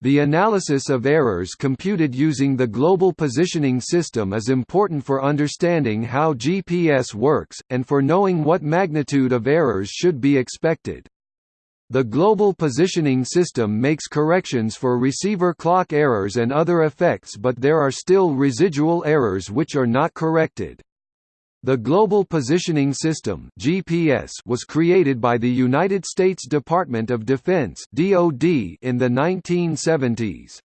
The analysis of errors computed using the Global Positioning System is important for understanding how GPS works, and for knowing what magnitude of errors should be expected. The Global Positioning System makes corrections for receiver clock errors and other effects but there are still residual errors which are not corrected. The Global Positioning System (GPS) was created by the United States Department of Defense (DoD) in the 1970s.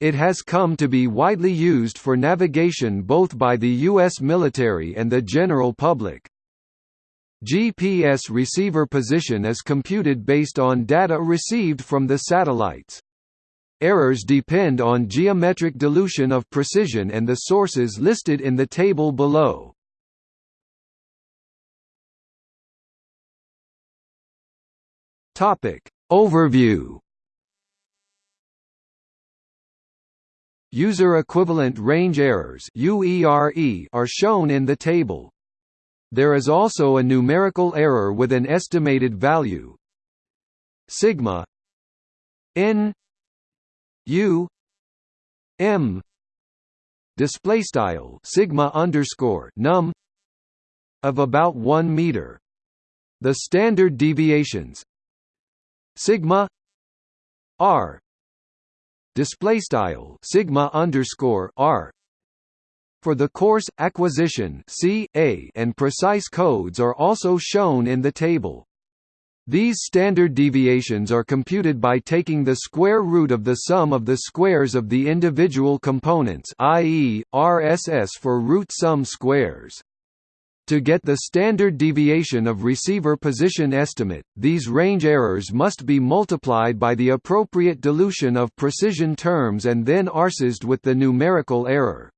It has come to be widely used for navigation both by the U.S. military and the general public. GPS receiver position is computed based on data received from the satellites. Errors depend on geometric dilution of precision and the sources listed in the table below. Topic. Overview. User equivalent range errors are shown in the table. There is also a numerical error with an estimated value. Sigma. N. U. M. Display style sigma underscore num of about 1 meter. The standard deviations sigma r display style sigma underscore r for the coarse acquisition C, A, and precise codes are also shown in the table. These standard deviations are computed by taking the square root of the sum of the squares of the individual components i.e., RSS for root sum squares. To get the standard deviation of receiver position estimate, these range errors must be multiplied by the appropriate dilution of precision terms and then arsized with the numerical error.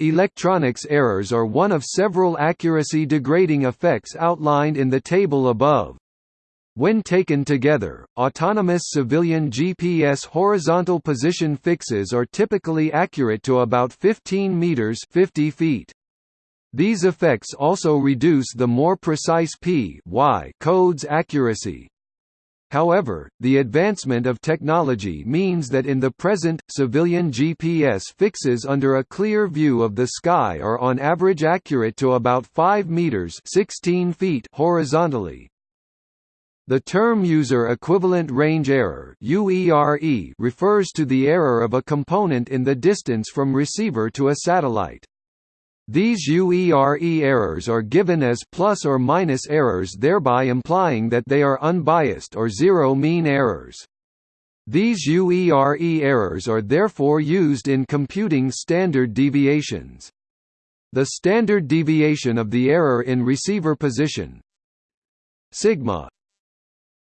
Electronics errors are one of several accuracy degrading effects outlined in the table above. When taken together, autonomous civilian GPS horizontal position fixes are typically accurate to about 15 meters 50 feet. These effects also reduce the more precise P y code's accuracy. However, the advancement of technology means that in the present, civilian GPS fixes under a clear view of the sky are on average accurate to about 5 meters 16 feet horizontally. The term user equivalent range error refers to the error of a component in the distance from receiver to a satellite. These UERE errors are given as plus or minus errors thereby implying that they are unbiased or zero mean errors. These UERE errors are therefore used in computing standard deviations. The standard deviation of the error in receiver position sigma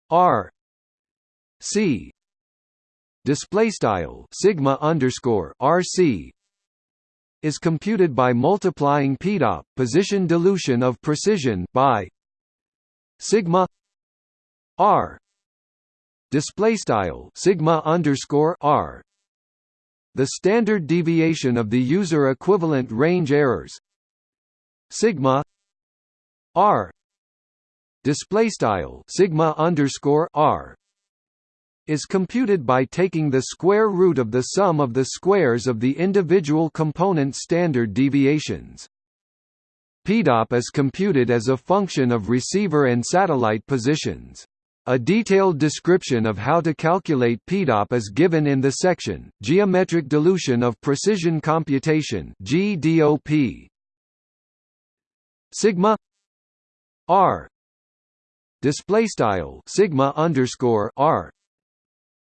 r c display style sigma underscore rc is computed by multiplying PDOP position dilution of precision by sigma r. Display style sigma underscore r. The standard deviation of the user equivalent range errors sigma r. Display style sigma underscore r is computed by taking the square root of the sum of the squares of the individual component standard deviations. PDOP is computed as a function of receiver and satellite positions. A detailed description of how to calculate PDOP is given in the section, Geometric Dilution of Precision Computation GDOP. Sigma R display style sigma underscore R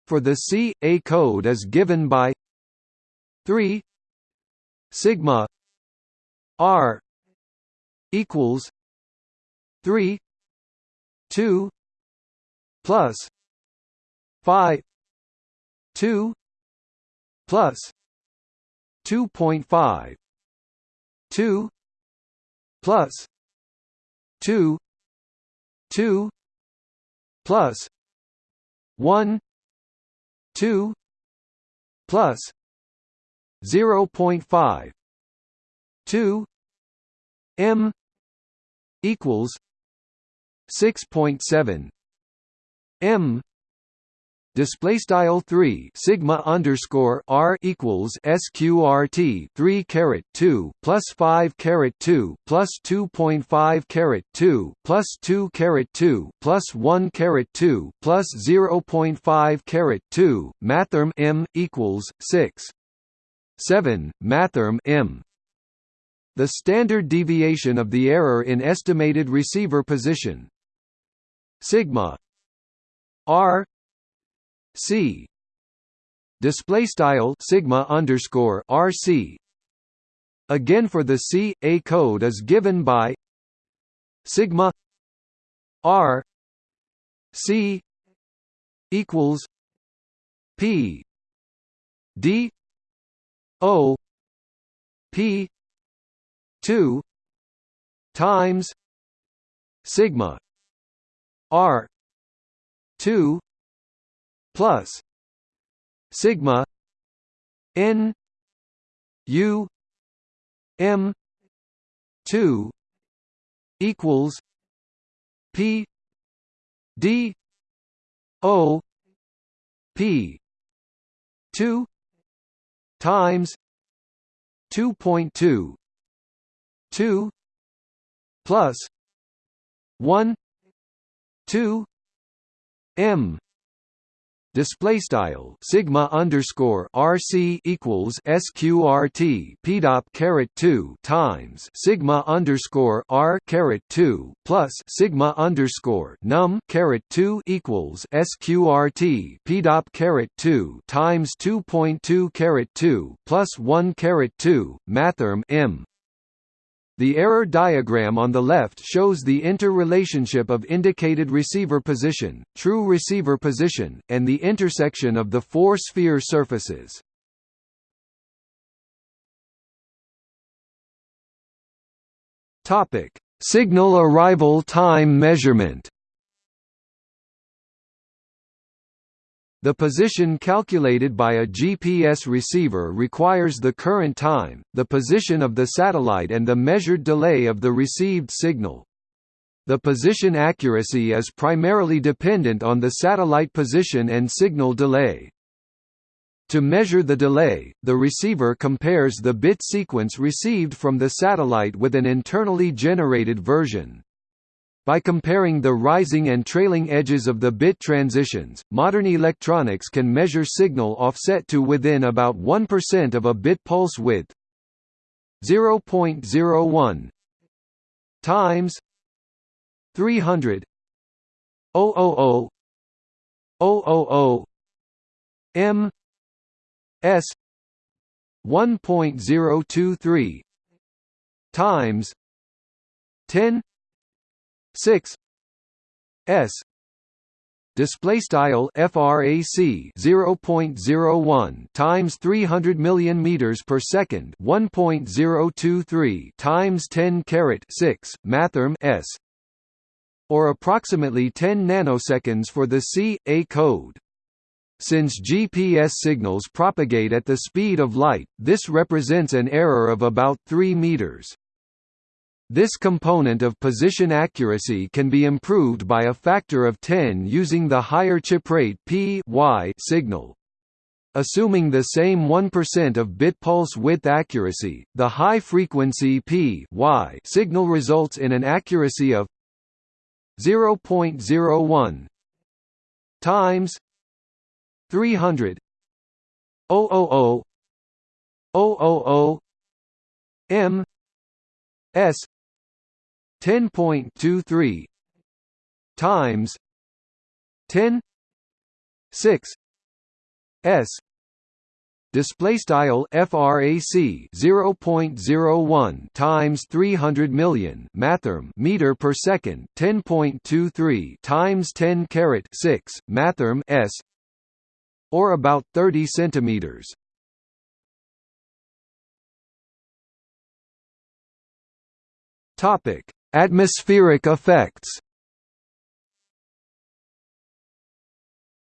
for the C, A code is given by 3 sigma R equals 3 2 plus phi 2 plus 2.5 2 plus 2 2 plus 1 2 plus 0.5 2 m equals 6.7 m display style 3 sigma underscore r equals sqrt 3 caret 2 plus 5 caret 2 plus 2.5 caret 2 plus 2 caret 2 plus 1 caret 2 plus 0.5 caret 2 mathrm m equals 6 7 mathrm m. The standard deviation of the error in estimated receiver position. Sigma r c. Display style sigma underscore rc again for the c a code is given by sigma r c equals p d o p 2 times sigma r 2 plus sigma n u m 2 equals p d o p 2 times 2.2 2 plus 1 2 m display style sigma underscore RC equals sqrt pdop caret 2 times sigma underscore R caret 2 plus sigma underscore num caret 2 equals sqrt pdop caret 2 times 2.2 caret 2 plus 1 caret 2 mathrm m the error diagram on the left shows the interrelationship of indicated receiver position, true receiver position, and the intersection of the four sphere surfaces. Topic: Signal arrival time measurement. The position calculated by a GPS receiver requires the current time, the position of the satellite and the measured delay of the received signal. The position accuracy is primarily dependent on the satellite position and signal delay. To measure the delay, the receiver compares the bit sequence received from the satellite with an internally generated version. By comparing the rising and trailing edges of the bit transitions, modern electronics can measure signal offset to within about 1% of a bit pulse width. 0.01 times 300 000 000 m s 1.023 times 10 6 s. Display style frac 0.01 times 300 million meters per second 1.023 times 10 caret 6 mathrm s. Or approximately 10 nanoseconds for the C A code. Since GPS signals propagate at the speed of light this represents an error of about 3 meters this component of position accuracy can be improved by a factor of 10 using the higher chip rate p y signal. Assuming the same 1% of bit pulse width accuracy, the high frequency p y signal results in an accuracy of 0.01 times 300 000 000 m s 10.23 times 10 6 s. Display style frac 0.01 times 300 million mathrm meter per second 10.23 times 10 caret 6 mathrm s or about 30 centimeters. Topic Atmospheric effects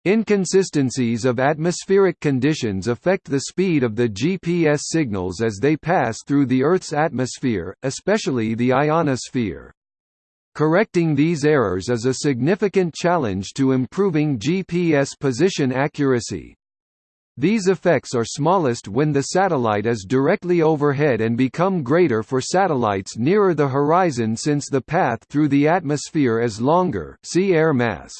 Inconsistencies of atmospheric conditions affect the speed of the GPS signals as they pass through the Earth's atmosphere, especially the ionosphere. Correcting these errors is a significant challenge to improving GPS position accuracy. These effects are smallest when the satellite is directly overhead and become greater for satellites nearer the horizon since the path through the atmosphere is longer see air mass.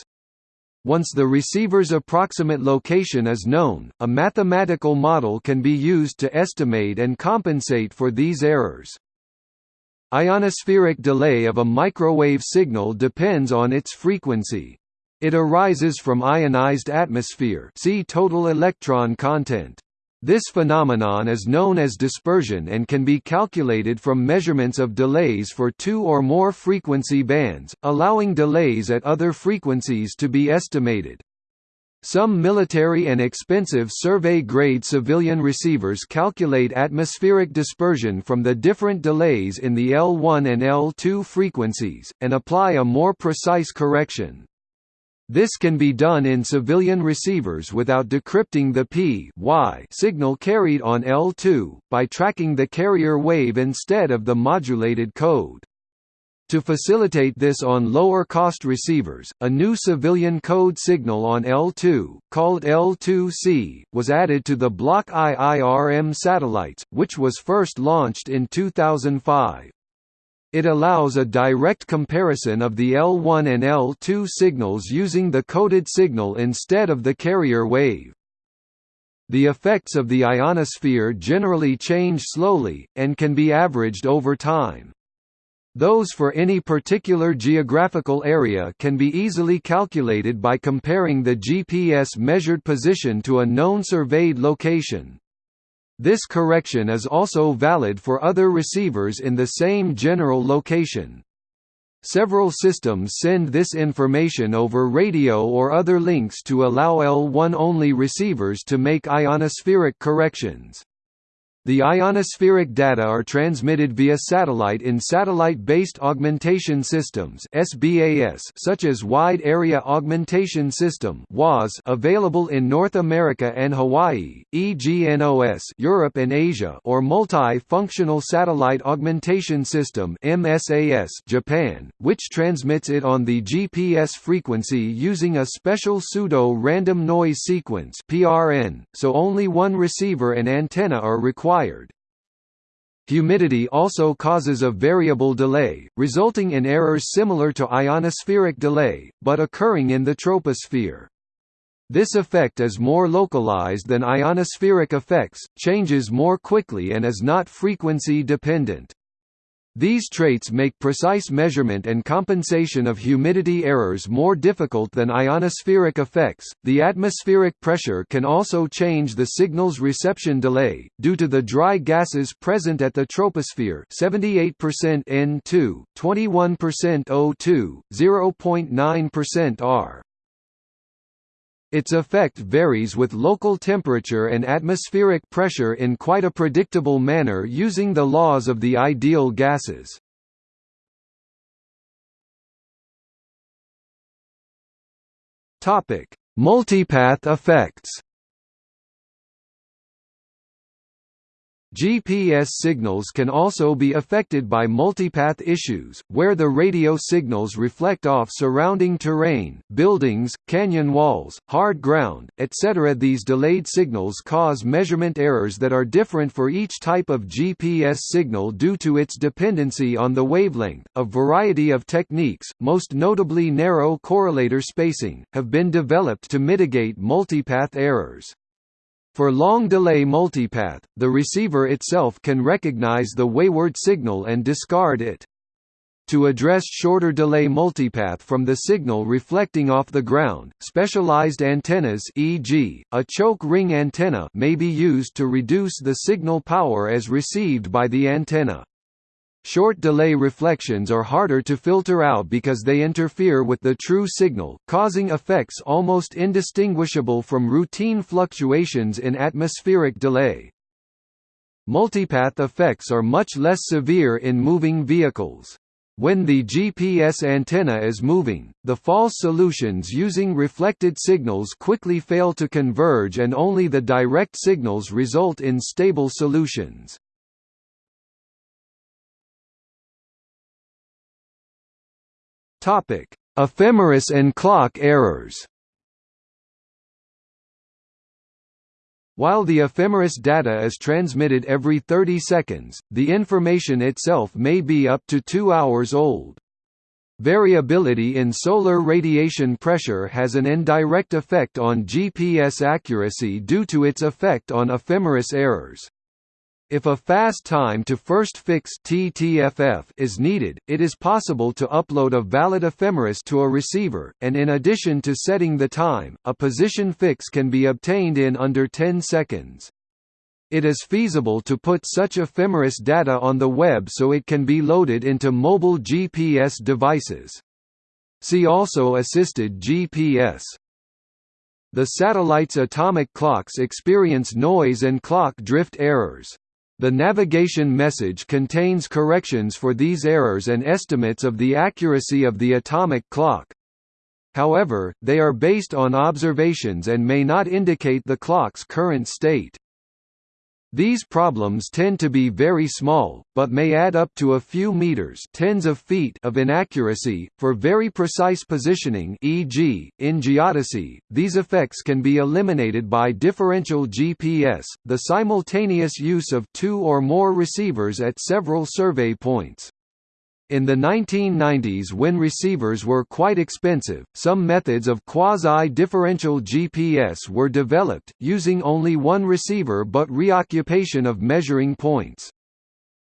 Once the receiver's approximate location is known, a mathematical model can be used to estimate and compensate for these errors. Ionospheric delay of a microwave signal depends on its frequency. It arises from ionized atmosphere see total electron content. This phenomenon is known as dispersion and can be calculated from measurements of delays for two or more frequency bands, allowing delays at other frequencies to be estimated. Some military and expensive survey-grade civilian receivers calculate atmospheric dispersion from the different delays in the L1 and L2 frequencies, and apply a more precise correction. This can be done in civilian receivers without decrypting the P y signal carried on L2, by tracking the carrier wave instead of the modulated code. To facilitate this on lower-cost receivers, a new civilian code signal on L2, called L2C, was added to the Block IIRM satellites, which was first launched in 2005. It allows a direct comparison of the L1 and L2 signals using the coded signal instead of the carrier wave. The effects of the ionosphere generally change slowly, and can be averaged over time. Those for any particular geographical area can be easily calculated by comparing the GPS measured position to a known surveyed location. This correction is also valid for other receivers in the same general location. Several systems send this information over radio or other links to allow L1-only receivers to make ionospheric corrections. The ionospheric data are transmitted via satellite in Satellite-Based Augmentation Systems such as Wide Area Augmentation System available in North America and Hawaii, EGNOS Europe and Asia or Multi-Functional Satellite Augmentation System Japan, which transmits it on the GPS frequency using a special pseudo-random noise sequence so only one receiver and antenna are required required. Humidity also causes a variable delay, resulting in errors similar to ionospheric delay, but occurring in the troposphere. This effect is more localized than ionospheric effects, changes more quickly and is not frequency dependent. These traits make precise measurement and compensation of humidity errors more difficult than ionospheric effects. The atmospheric pressure can also change the signal's reception delay, due to the dry gases present at the troposphere 78% N2, 21% O2, 0.9% R. Its effect varies with local temperature and atmospheric pressure in quite a predictable manner using the laws of the ideal gases. Multipath effects GPS signals can also be affected by multipath issues, where the radio signals reflect off surrounding terrain, buildings, canyon walls, hard ground, etc. These delayed signals cause measurement errors that are different for each type of GPS signal due to its dependency on the wavelength. A variety of techniques, most notably narrow correlator spacing, have been developed to mitigate multipath errors. For long-delay multipath, the receiver itself can recognize the wayward signal and discard it. To address shorter delay multipath from the signal reflecting off the ground, specialized antennas e.g., a choke ring antenna may be used to reduce the signal power as received by the antenna. Short delay reflections are harder to filter out because they interfere with the true signal, causing effects almost indistinguishable from routine fluctuations in atmospheric delay. Multipath effects are much less severe in moving vehicles. When the GPS antenna is moving, the false solutions using reflected signals quickly fail to converge and only the direct signals result in stable solutions. Topic: Ephemeris and clock errors. While the ephemeris data is transmitted every 30 seconds, the information itself may be up to 2 hours old. Variability in solar radiation pressure has an indirect effect on GPS accuracy due to its effect on ephemeris errors. If a fast time to first fix TTFF is needed, it is possible to upload a valid ephemeris to a receiver, and in addition to setting the time, a position fix can be obtained in under 10 seconds. It is feasible to put such ephemeris data on the web so it can be loaded into mobile GPS devices. See also Assisted GPS. The satellite's atomic clocks experience noise and clock drift errors. The navigation message contains corrections for these errors and estimates of the accuracy of the atomic clock. However, they are based on observations and may not indicate the clock's current state. These problems tend to be very small, but may add up to a few meters tens of, feet of inaccuracy. For very precise positioning e.g., in geodesy, these effects can be eliminated by differential GPS, the simultaneous use of two or more receivers at several survey points. In the 1990s when receivers were quite expensive, some methods of quasi-differential GPS were developed, using only one receiver but reoccupation of measuring points.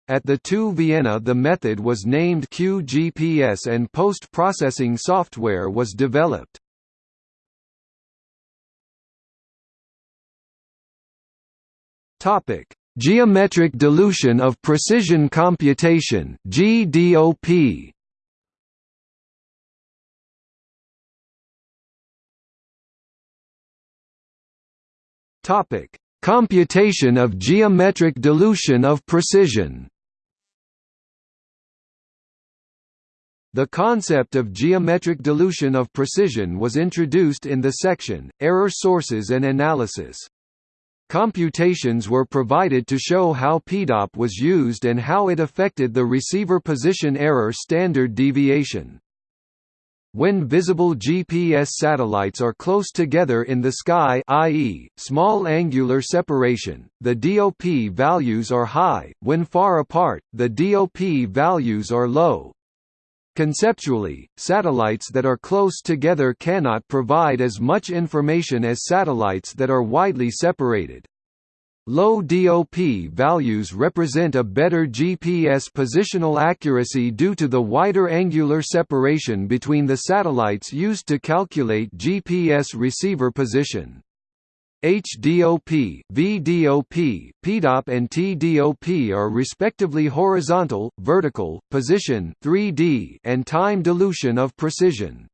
At the TU Vienna the method was named QGPS and post-processing software was developed. Topic: Geometric dilution of precision computation GDOP Topic: Computation of geometric dilution of precision. The concept of geometric dilution of precision was introduced in the section, Error Sources and Analysis. Computations were provided to show how PDOP was used and how it affected the receiver position error standard deviation. When visible GPS satellites are close together in the sky i.e., small angular separation, the DOP values are high, when far apart, the DOP values are low. Conceptually, satellites that are close together cannot provide as much information as satellites that are widely separated. Low DOP values represent a better GPS positional accuracy due to the wider angular separation between the satellites used to calculate GPS receiver position. HDOP, VDOP, PDOP and TDOP are respectively horizontal, vertical, position 3D and time dilution of precision.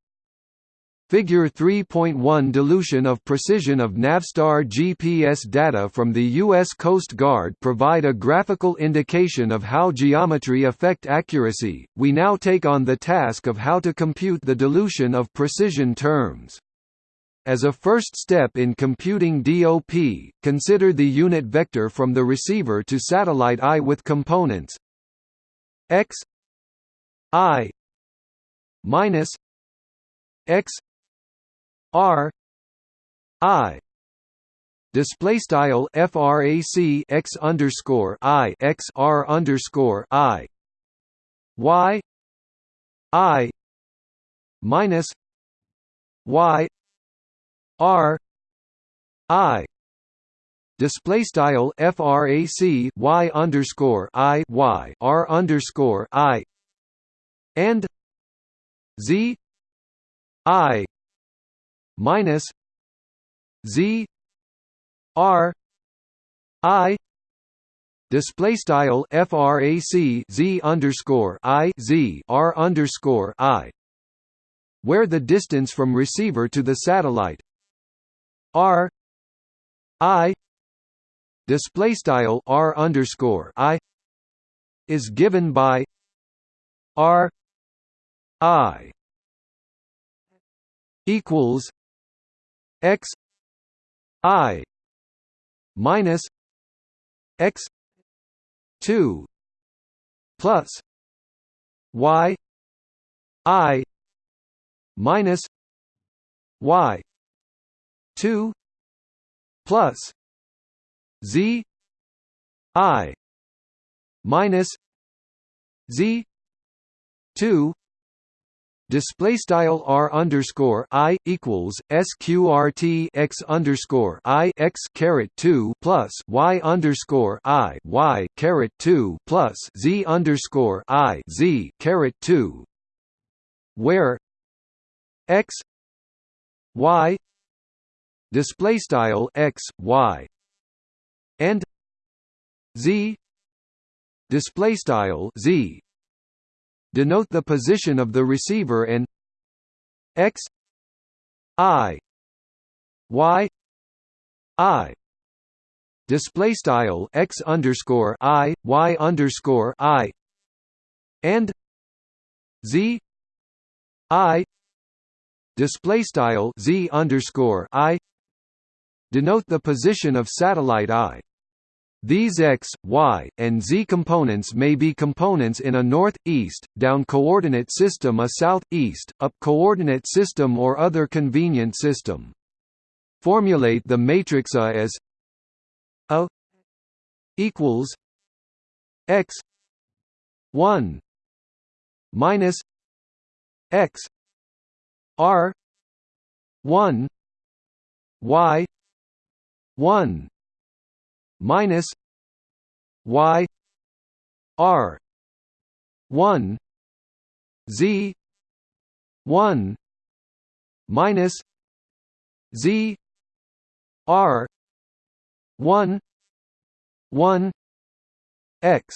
Figure 3.1 Dilution of precision of Navstar GPS data from the U.S. Coast Guard provide a graphical indication of how geometry affect accuracy. We now take on the task of how to compute the dilution of precision terms. As a first step in computing DOP, consider the unit vector from the receiver to satellite I with components. X i minus x r i. Display style frac x underscore i x r underscore i. Y i minus y R I display style frac y underscore i y r underscore i and z i minus z r i display style frac z underscore i z r underscore i where the distance from receiver to the satellite R I display style R underscore I is given by R I equals X I minus X two plus Y I minus y 2 plus z i minus z 2 display style r underscore i equals sqrt x underscore i x caret 2 plus y underscore i y caret 2 plus z underscore i z caret 2 where x y display style x y and z. Display style z. Denote the position of the receiver and x i y i. Display style x underscore i y underscore i and z i. Display style z underscore i denote the position of satellite i these x, y, and z components may be components in a north-east, down coordinate system a south-east, up coordinate system or other convenient system. Formulate the matrix A as A equals x 1 minus x r 1 y 1 minus y r 1 z 1 minus z r 1 1 x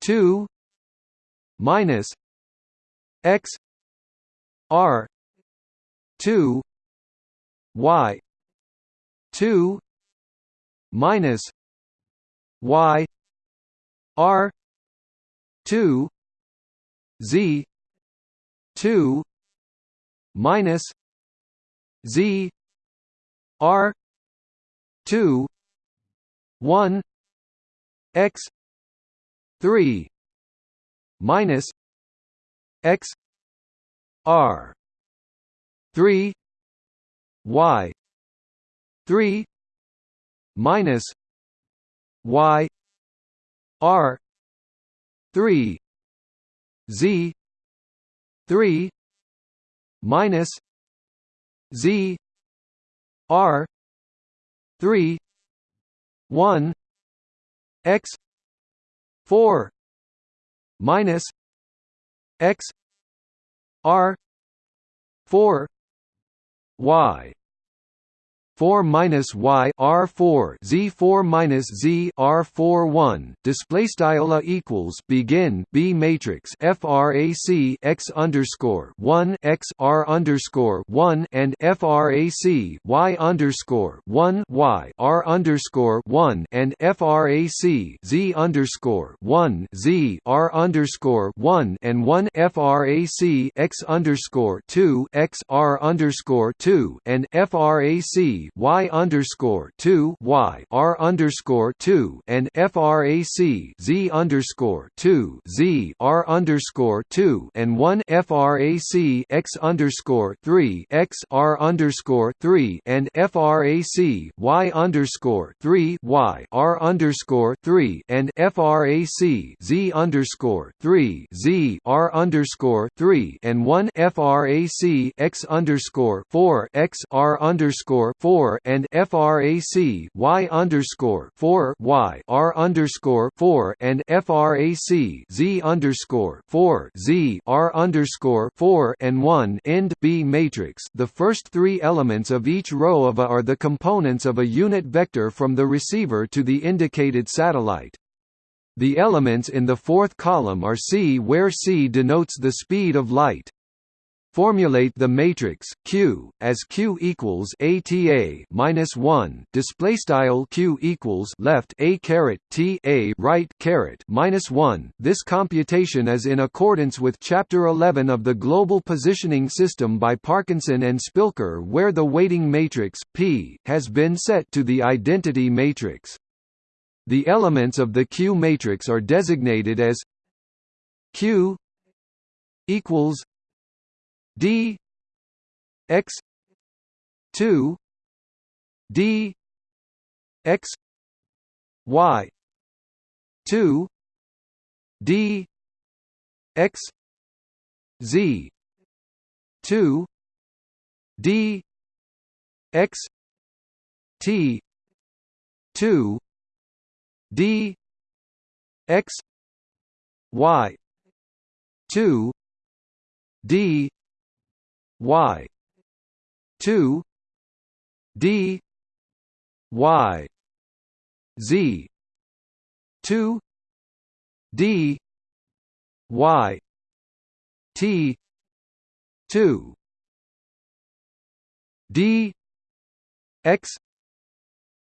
2 minus x r 2 y 2 minus y r 2 z 2 minus z r 2 1 x 3 minus x r 3 y 3 minus y r 3 z 3 minus z r 3 1 x 4 minus x r 4 y 4 minus y r 4 z 4 minus z r 4 1 display style equals begin b matrix frac x underscore 1 x r underscore 1 and frac y underscore 1 y r underscore 1 and frac z underscore 1 z r underscore 1 and 1 frac x underscore 2 x r underscore 2 and frac y underscore two y r underscore two and frac z underscore two z r underscore two and one frac x underscore three x r underscore three and frac y underscore three y r underscore three and frac z underscore three z r underscore three and one frac x underscore four x r underscore four 4 and frac y underscore 4 y r underscore 4 and frac z underscore 4 z r underscore 4 and 1 end B matrix. The first three elements of each row of A are the components of a unit vector from the receiver to the indicated satellite. The elements in the fourth column are c where c denotes the speed of light. Formulate the matrix Q as Q equals ATA minus one. Display style Q equals left A caret T A right caret minus one. This computation is in accordance with Chapter 11 of the Global Positioning System by Parkinson and Spilker, where the weighting matrix P has been set to the identity matrix. The elements of the Q matrix are designated as Q equals d x 2 d x y 2 d x z 2 d x t 2 d x y 2 d y. 2 d. Y. Z. 2 d. Y. T. 2 d. X.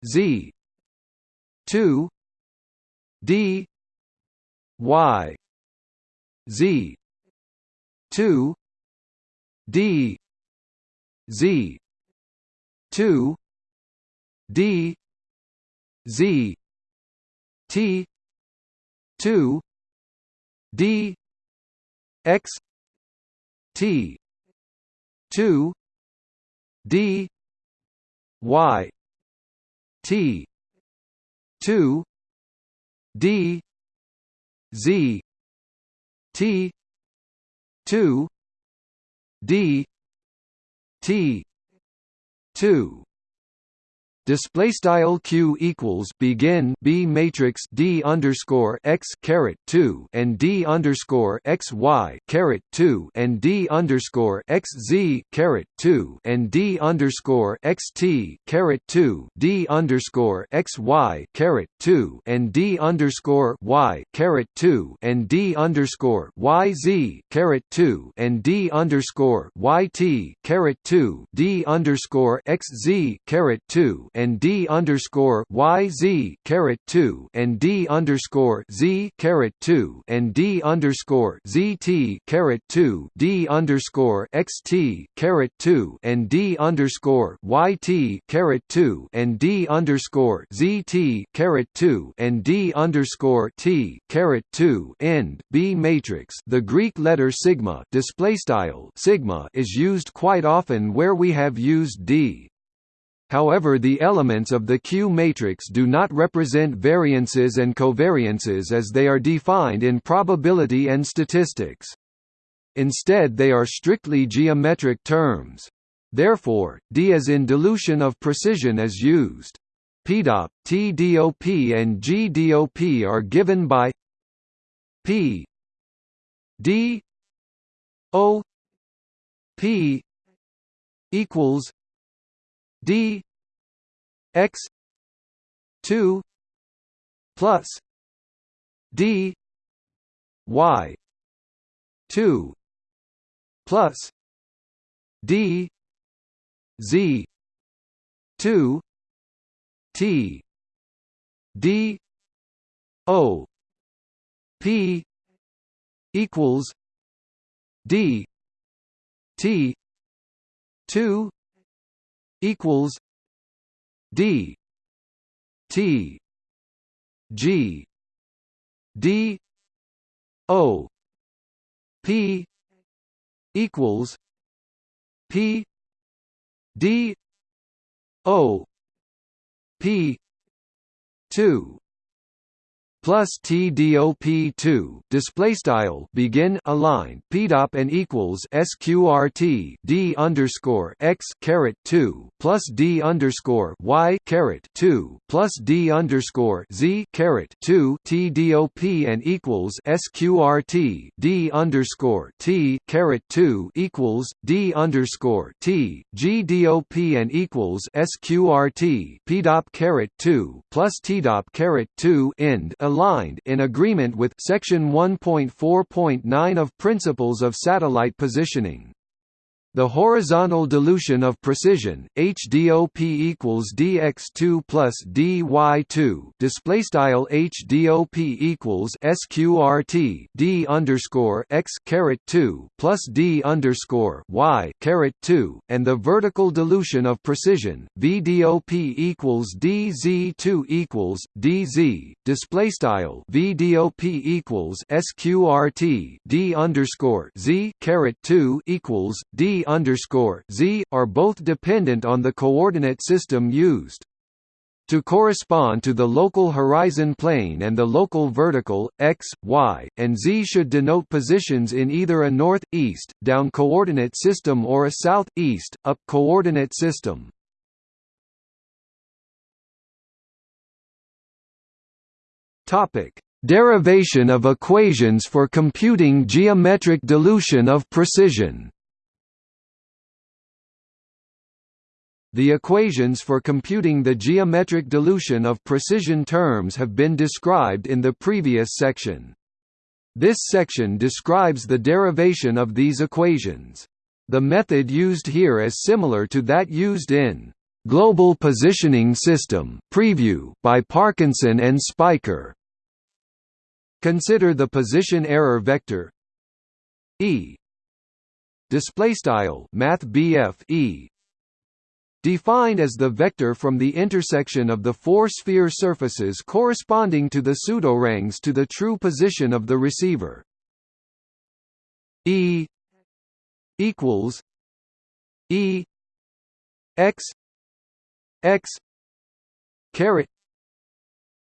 Z. 2 d. Y. Z. 2 d z 2 d z t 2 d x t 2 d y t 2 d z t 2 d t 2 display style q equals begin b matrix d underscore x caret 2 and d underscore x y caret 2 and d underscore x z caret 2 and d underscore x t caret 2 d underscore x y caret 2 and d underscore y caret 2 and d underscore y z caret 2 and d underscore y t caret 2 d underscore x z caret 2 and d underscore y z caret two and d underscore z caret two and d underscore z t caret two d underscore x t caret two and d underscore y t caret two and d underscore z t caret two and d underscore t caret two end B matrix. The Greek letter sigma display style sigma is used quite often where we have used d. However the elements of the Q matrix do not represent variances and covariances as they are defined in probability and statistics. Instead they are strictly geometric terms. Therefore, D as in dilution of precision is used. PDOP, TDOP and GDOP are given by P D O P equals d x 2 plus d y 2 plus d z 2 t d o p equals d t 2 equals D T G D O P equals P D O P two plus TDOP2 display style begin align PDOP and equals SQRT D underscore X caret 2 plus D underscore Y caret 2 plus D underscore Z caret 2 TDOP and equals SQRT D underscore T caret 2 equals D underscore T GDOP and equals SQRT PDOP caret 2 plus TDOP caret 2 end aligned in agreement with Section 1.4.9 of Principles of Satellite Positioning. The horizontal dilution of precision HDOP equals dx2 plus dy2 display style HDOP equals sqrt d underscore x caret 2 plus d underscore y caret 2 and the vertical dilution of precision VDOP equals dz2 equals dz display style VDOP equals sqrt d underscore z caret 2 equals d underscore z are both dependent on the coordinate system used. To correspond to the local horizon plane and the local vertical, x, y, and z should denote positions in either a north-east, down coordinate system or a south-east, up coordinate system. Derivation of equations for computing geometric dilution of precision The equations for computing the geometric dilution of precision terms have been described in the previous section. This section describes the derivation of these equations. The method used here is similar to that used in Global Positioning System Preview by Parkinson and Spiker. Consider the position error vector E display style math E defined as the vector from the intersection of the four sphere surfaces corresponding to the pseudoranges to the true position of the receiver. E equals E x x caret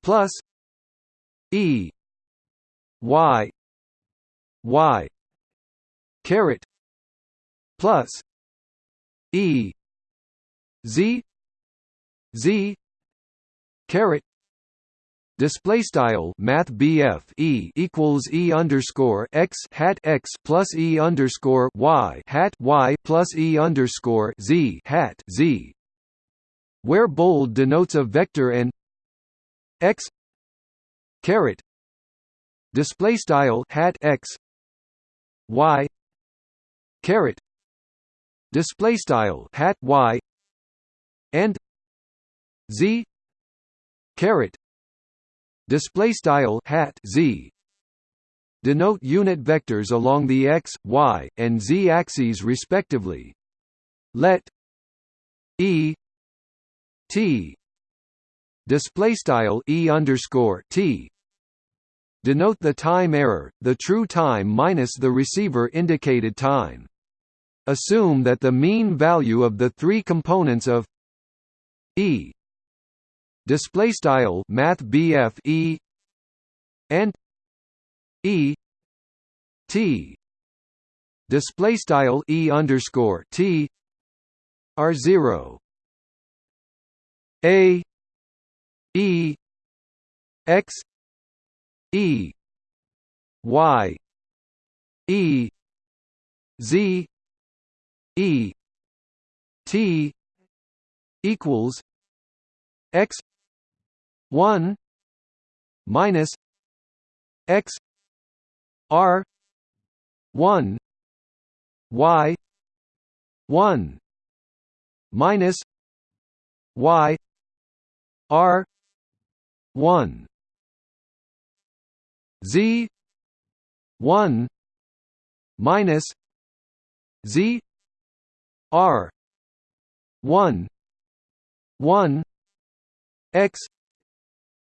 plus E y y caret plus E z z caret display style math e equals e underscore x hat x plus e underscore y hat y plus e underscore z hat z, where bold denotes a vector and x caret display style hat x y caret display style hat y and z caret display style hat z denote unit vectors along the x, y, and z axes respectively. Let e t display style e underscore t denote the time error, the true time minus the receiver indicated time. Assume that the mean value of the three components of E. Display style math BF E. And E. T. Display style E underscore T. Are zero. A. E. X. E. Y. E. Z. E. T equals x 1 minus x r 1 y 1 minus y r 1 z 1 minus z r 1 1 x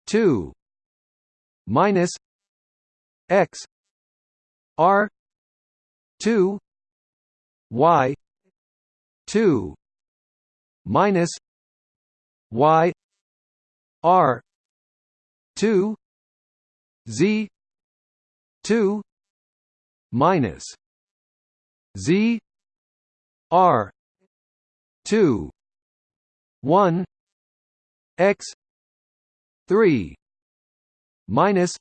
2 minus x r 2 y 2 minus y r 2 z 2 minus z r 2 1 x 3 minus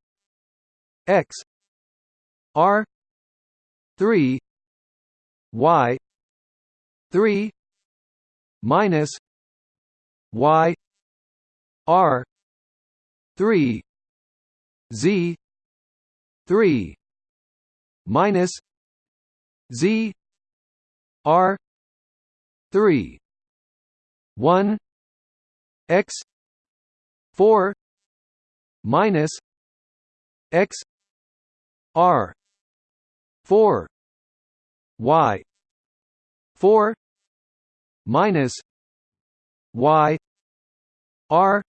x r 3 y 3 minus y r 3 z 3 minus z r 3 1 x 4 minus x r 4 y 4 minus y r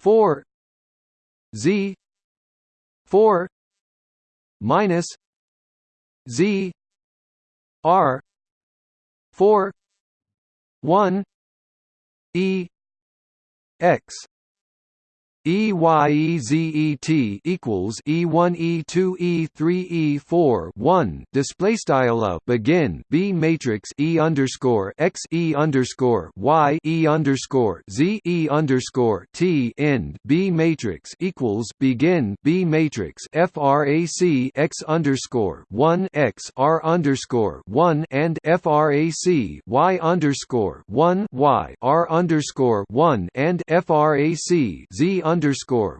4 z 4 minus z r 4 1 e x EYEZET equals E1 E2 E3 E4 1 display style of begin B matrix E underscore X E underscore Y E underscore Z E underscore T. End. B matrix equals begin B matrix FRAC X underscore one X R underscore one. And FRAC Y underscore one Y R underscore one. And FRAC Z underscore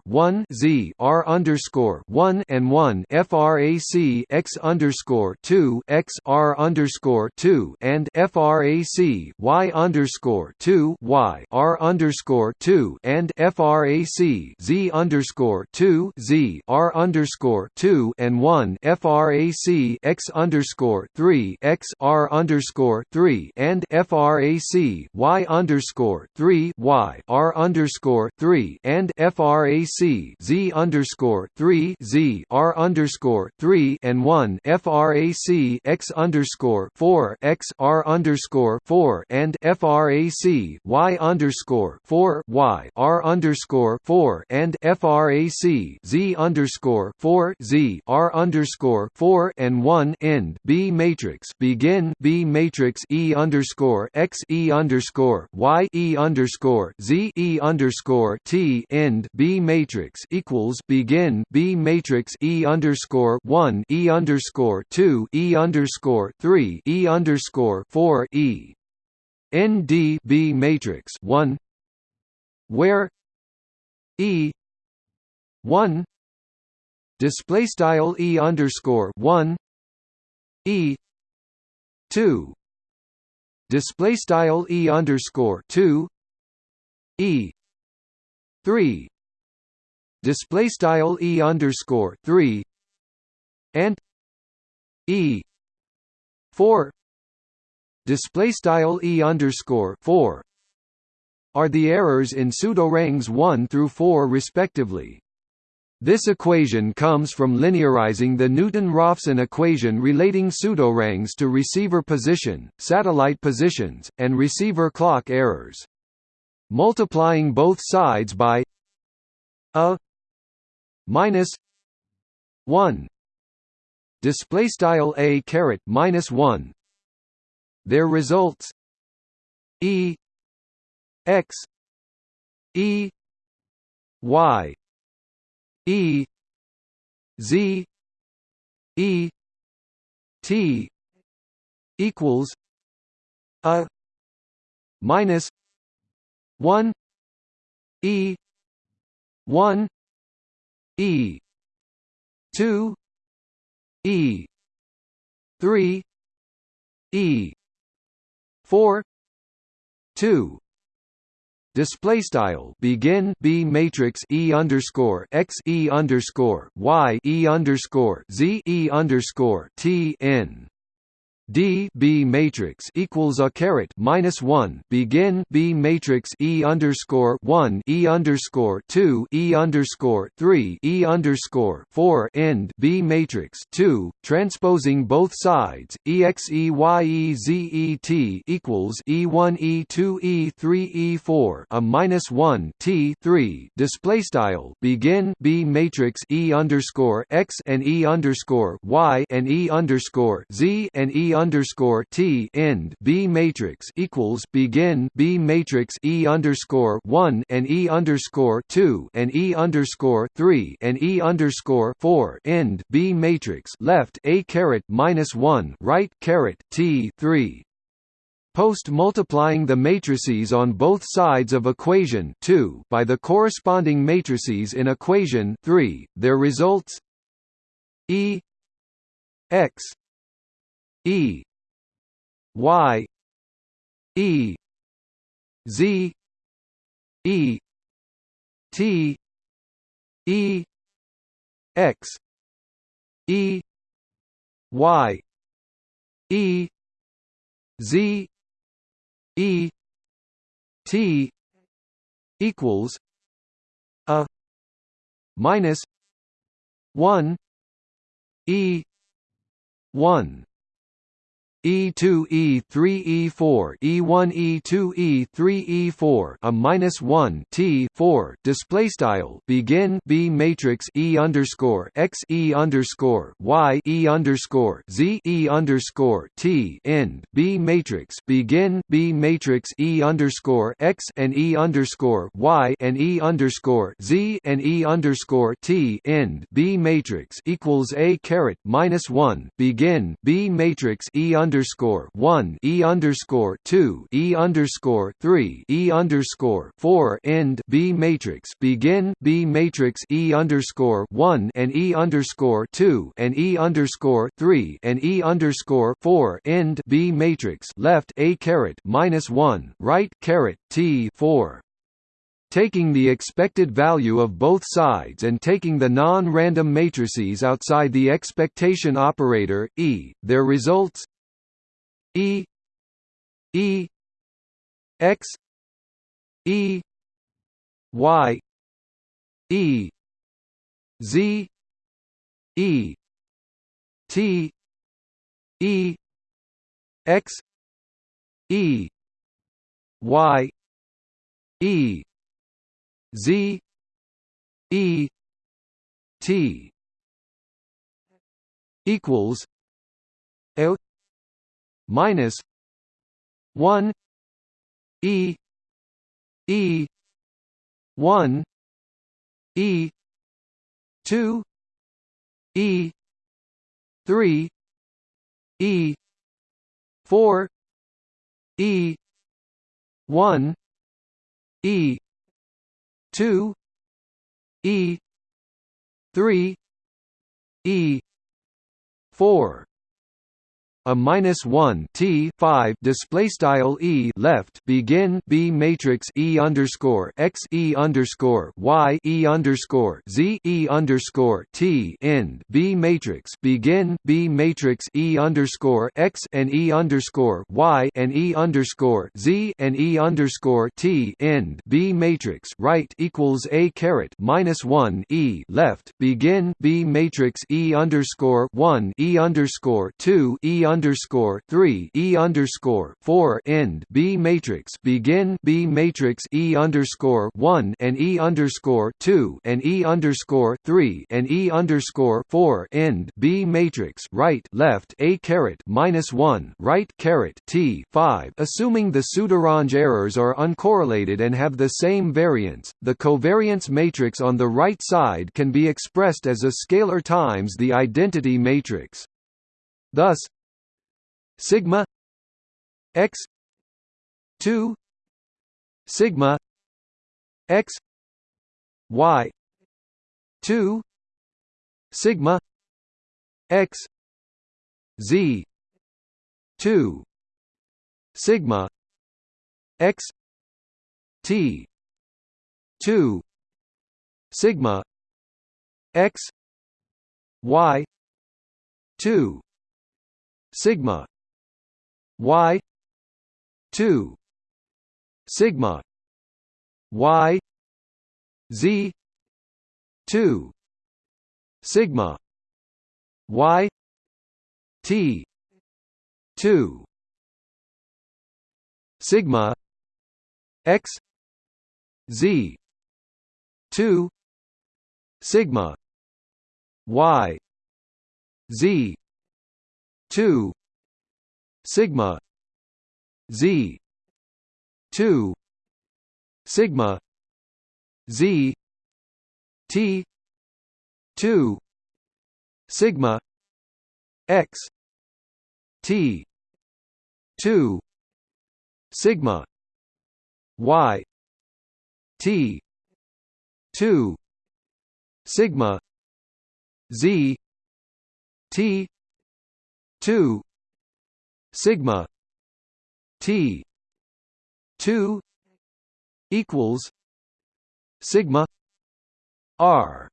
one Z R underscore one and one FRAC X underscore two X R underscore two and FRAC Y underscore two Y R underscore two and FRAC Z underscore two Z R underscore two and one FRAC X underscore three X R underscore three and FRAC Y underscore three Y R underscore three and frac z underscore three z r underscore three and one frac x underscore four x r underscore four and frac y underscore four y r underscore four and frac z underscore four z r underscore four and one end. B matrix begin. B matrix E underscore x E underscore y E underscore z E underscore T end end B matrix equals begin B matrix E underscore one E underscore two E underscore three E underscore four E. N D B matrix one where E one display style E underscore one E two display style E underscore two E three. Display style e underscore three. And e four. Display style e underscore four are the errors in pseudoranges 1 through 4 respectively. This equation comes from linearizing the Newton-Raphson equation relating pseudoranges to receiver position, satellite positions, and receiver clock errors multiplying both sides by a minus 1 display style a caret minus 1 there results e x e y e z e t equals a minus 1 e. 1 e. 2 e. 3 e. 4 2 display style. Begin b matrix e underscore x e underscore y e underscore z e underscore t n D B matrix equals a caret minus one. Begin B matrix E underscore one E underscore two E underscore three E underscore four. End B matrix two. Transposing both sides. E X E Y E Z E T equals E one E two E three E four. A minus one T three. Display style. Begin B matrix E underscore X and E underscore Y and E underscore Z and E underscore T end B matrix equals begin B matrix E underscore one and E underscore two and E underscore three and E underscore four end B matrix left A caret minus one right caret T three. Post multiplying the matrices on both sides of equation 2 by the corresponding matrices in equation 3 there results E x E y E Z E T E X E Y E Z E T equals a minus one E one E2 E3 E4 E1 E2 E3 E4 a minus 1 T 4 display style begin B matrix E underscore X E underscore Y E underscore Z E underscore T end B matrix begin B matrix E underscore X and E underscore Y and E underscore Z and E underscore T end B matrix equals A caret minus one begin B matrix E underscore underscore one E underscore two E underscore three E underscore four end B matrix. Begin B matrix E underscore one and E underscore two and E underscore three and E underscore four end B matrix. Left A caret minus one right caret T four. Taking the expected value of both sides and taking the non-random matrices outside the expectation operator, E, their results E E X E Y E Z E T E X E Y E Z E T. Equals L minus one E E one E two E three E four E one E two E three E four a minus one T five display style E left begin B matrix E underscore X E underscore Y E underscore Z E underscore T end B matrix begin B matrix E underscore X and E underscore Y and E underscore Z and E underscore T end B matrix right equals A caret minus one E left begin B matrix E underscore one E underscore two E underscore three E underscore four end B matrix begin B matrix E underscore one and E underscore two and E underscore three and E underscore four end B matrix right left A caret minus one right caret T five assuming the pseudorange errors are uncorrelated and have the same variance, the covariance matrix on the right side can be expressed as a scalar times the identity matrix. Thus, sigma x 2 sigma x y 2 sigma x z 2 sigma x t 2 sigma x y 2 sigma y 2 sigma y z 2 sigma y t 2 sigma x z 2 sigma y z 2 sigma z 2 sigma z t 2 sigma x t 2 sigma y t 2 sigma z t 2 sigma t 2 equals sigma r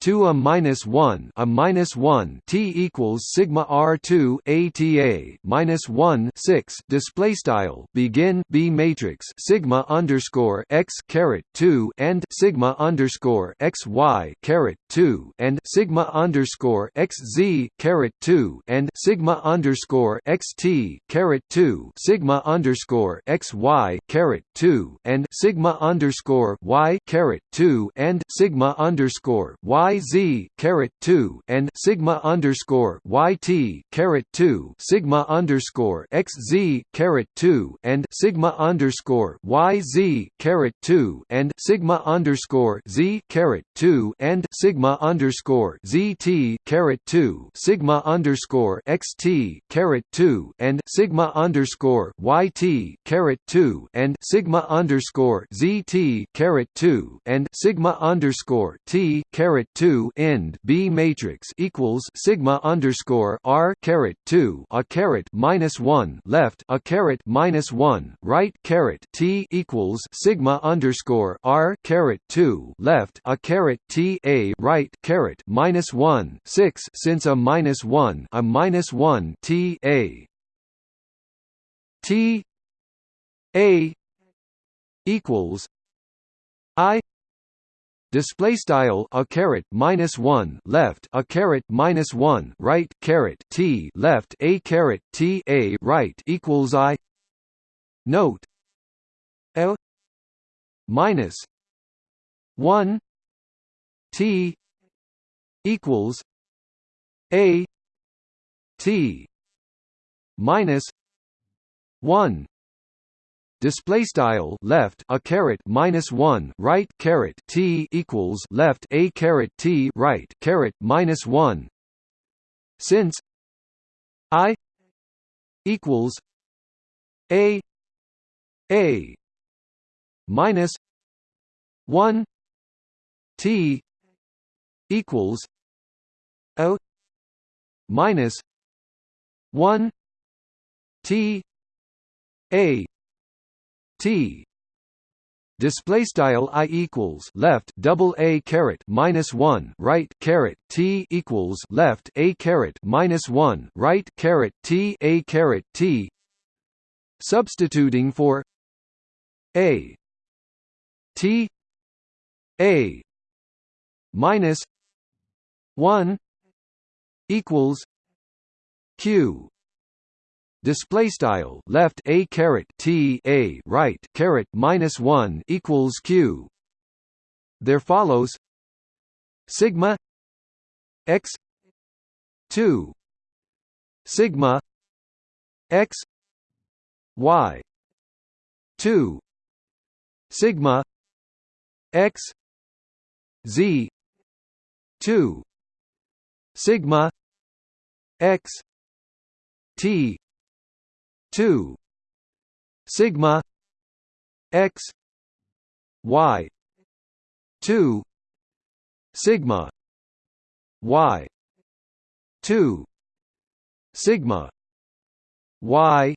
2 a minus 1 a minus 1 t equals sigma r2 ata minus 1 6 display style begin b matrix sigma underscore x caret 2 and sigma underscore x y caret 2 and sigma underscore x z caret 2 and sigma underscore x t caret 2 sigma underscore x y caret 2 and sigma underscore y caret 2 and sigma underscore y y z caret two and sigma underscore y t caret two sigma underscore x z caret two and sigma underscore y z caret two and sigma underscore z caret two and sigma underscore z t caret two sigma underscore x t caret two and sigma underscore y t caret two and sigma underscore z t caret two and sigma underscore t caret 2 end B matrix equals sigma underscore R caret 2 a caret minus 1 left a caret minus 1 right caret T equals sigma underscore R caret 2 left a caret T a right caret minus 1 6 since a minus 1 a minus 1 T a. T a equals I display style a caret minus 1 left a caret minus 1 right caret t left a caret t a right equals i. Note. L minus 1 t equals a t minus 1 display style left a caret minus 1 right caret t equals left a caret t right caret minus 1 since i equals a a minus 1 t equals a minus 1 t a T. Display style i equals left double a caret minus 1 right caret t equals left a caret minus 1 right caret t a caret t. Substituting for a. T. A. Minus 1 equals q display style left a caret t a right caret minus 1 equals q. There follows sigma x 2 sigma x y 2 sigma x z 2 sigma x t 2 sigma x y 2 sigma y 2 sigma y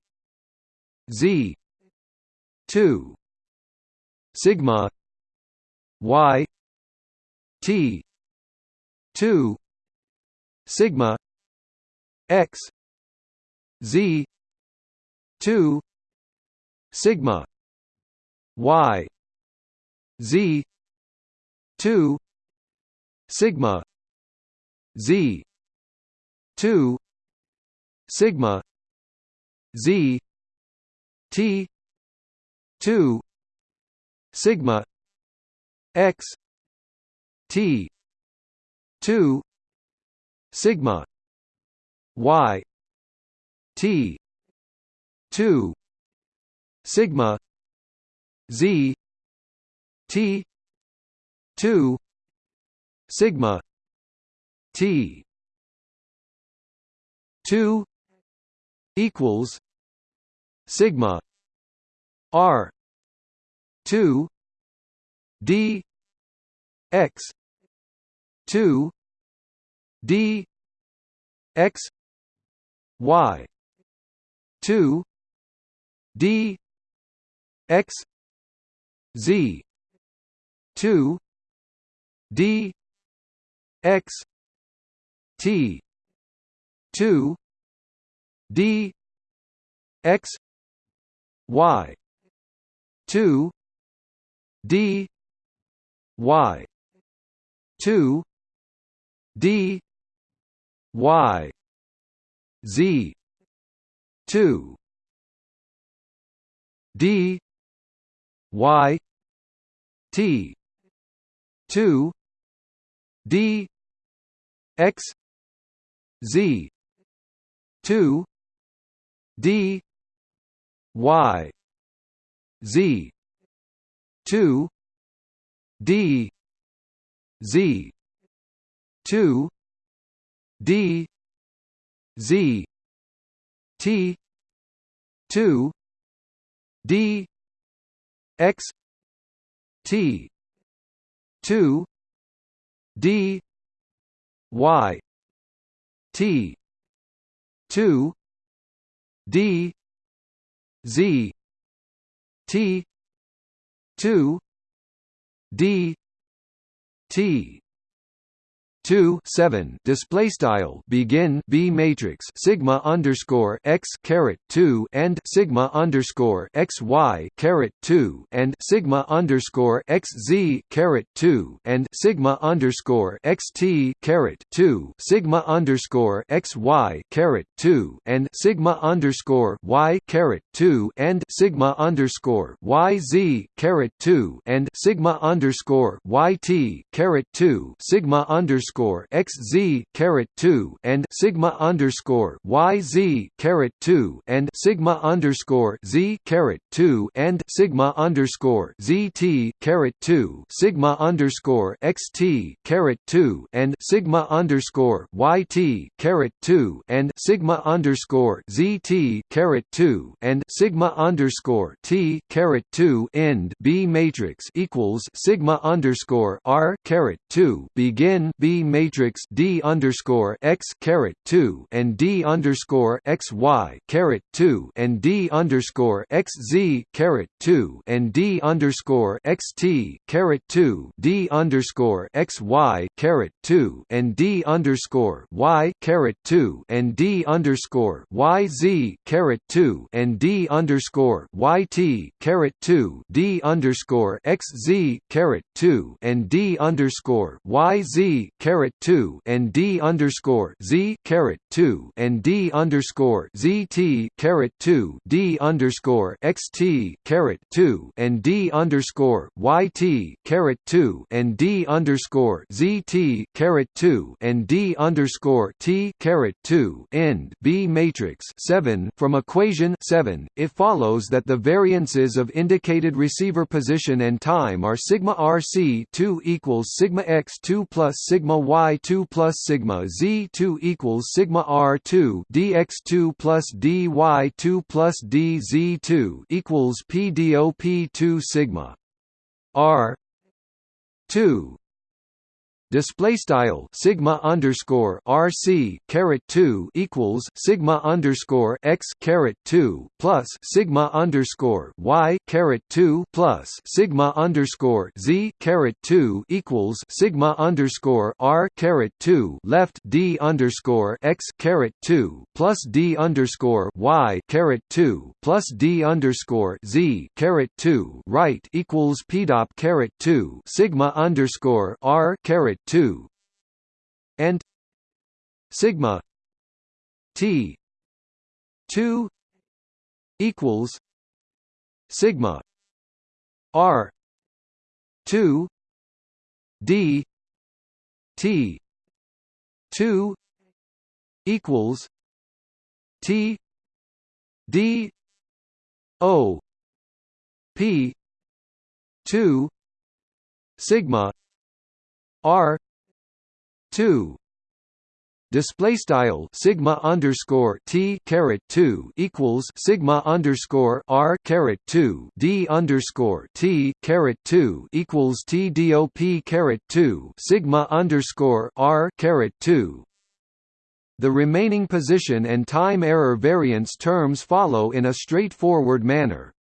z 2 sigma y t 2 sigma x z 2 sigma y z 2 sigma z 2 sigma z t 2 sigma x t 2 sigma y t 2 sigma z t 2 sigma t 2 equals sigma r 2 d x 2 d x y 2 d x z 2 d x t 2 d x y 2 d y 2 d y z 2 d y t 2 d x z 2 d y z 2 d z 2 d z t 2 d x t 2 d y t 2 d z t 2 d t two seven display style begin B matrix sigma underscore x caret two and sigma underscore x y caret two and sigma underscore x z caret two and sigma underscore x t caret two sigma underscore x y caret two and sigma underscore y caret two and sigma underscore y z caret two and sigma underscore y t caret two sigma underscore underscore x z caret two and sigma underscore y z caret two and sigma underscore z caret two and sigma underscore z t caret two sigma underscore x t caret two and sigma underscore y t caret two and sigma underscore z t caret two and sigma underscore t caret two end B matrix equals sigma underscore r caret two begin B matrix D underscore x caret two and D underscore x y caret two and D underscore x z caret two and D underscore x t caret two D underscore x y caret two and D underscore y caret two and D underscore y z caret two and D underscore y t caret two D underscore x z caret two and D underscore y z caret two and D underscore Z caret two and D underscore Z T caret two D underscore X T caret two and D underscore Y T caret two and D underscore Z T caret two and D underscore T caret two. End. B matrix seven from equation seven. It follows that the variances of indicated receiver position and time are sigma RC two equals sigma X two plus sigma Y two plus sigma Z two equals sigma R two dx two plus dy two plus dz two equals PDOP two sigma R two display style sigma underscore RC caret 2 equals sigma underscore X caret 2 plus sigma underscore Y caret 2 plus sigma underscore Z caret 2 equals sigma underscore R caret 2 left D underscore X caret 2 plus D underscore Y caret 2 plus D underscore Z caret 2 right equals PDOP caret 2 sigma underscore R caret 2 and sigma t 2 equals sigma r 2 d t 2 equals t d o p 2 sigma R two display style sigma underscore t caret two equals sigma underscore r caret two d underscore t caret two equals t dop caret two sigma underscore r caret two. The remaining position and time error variance terms follow in a straightforward manner.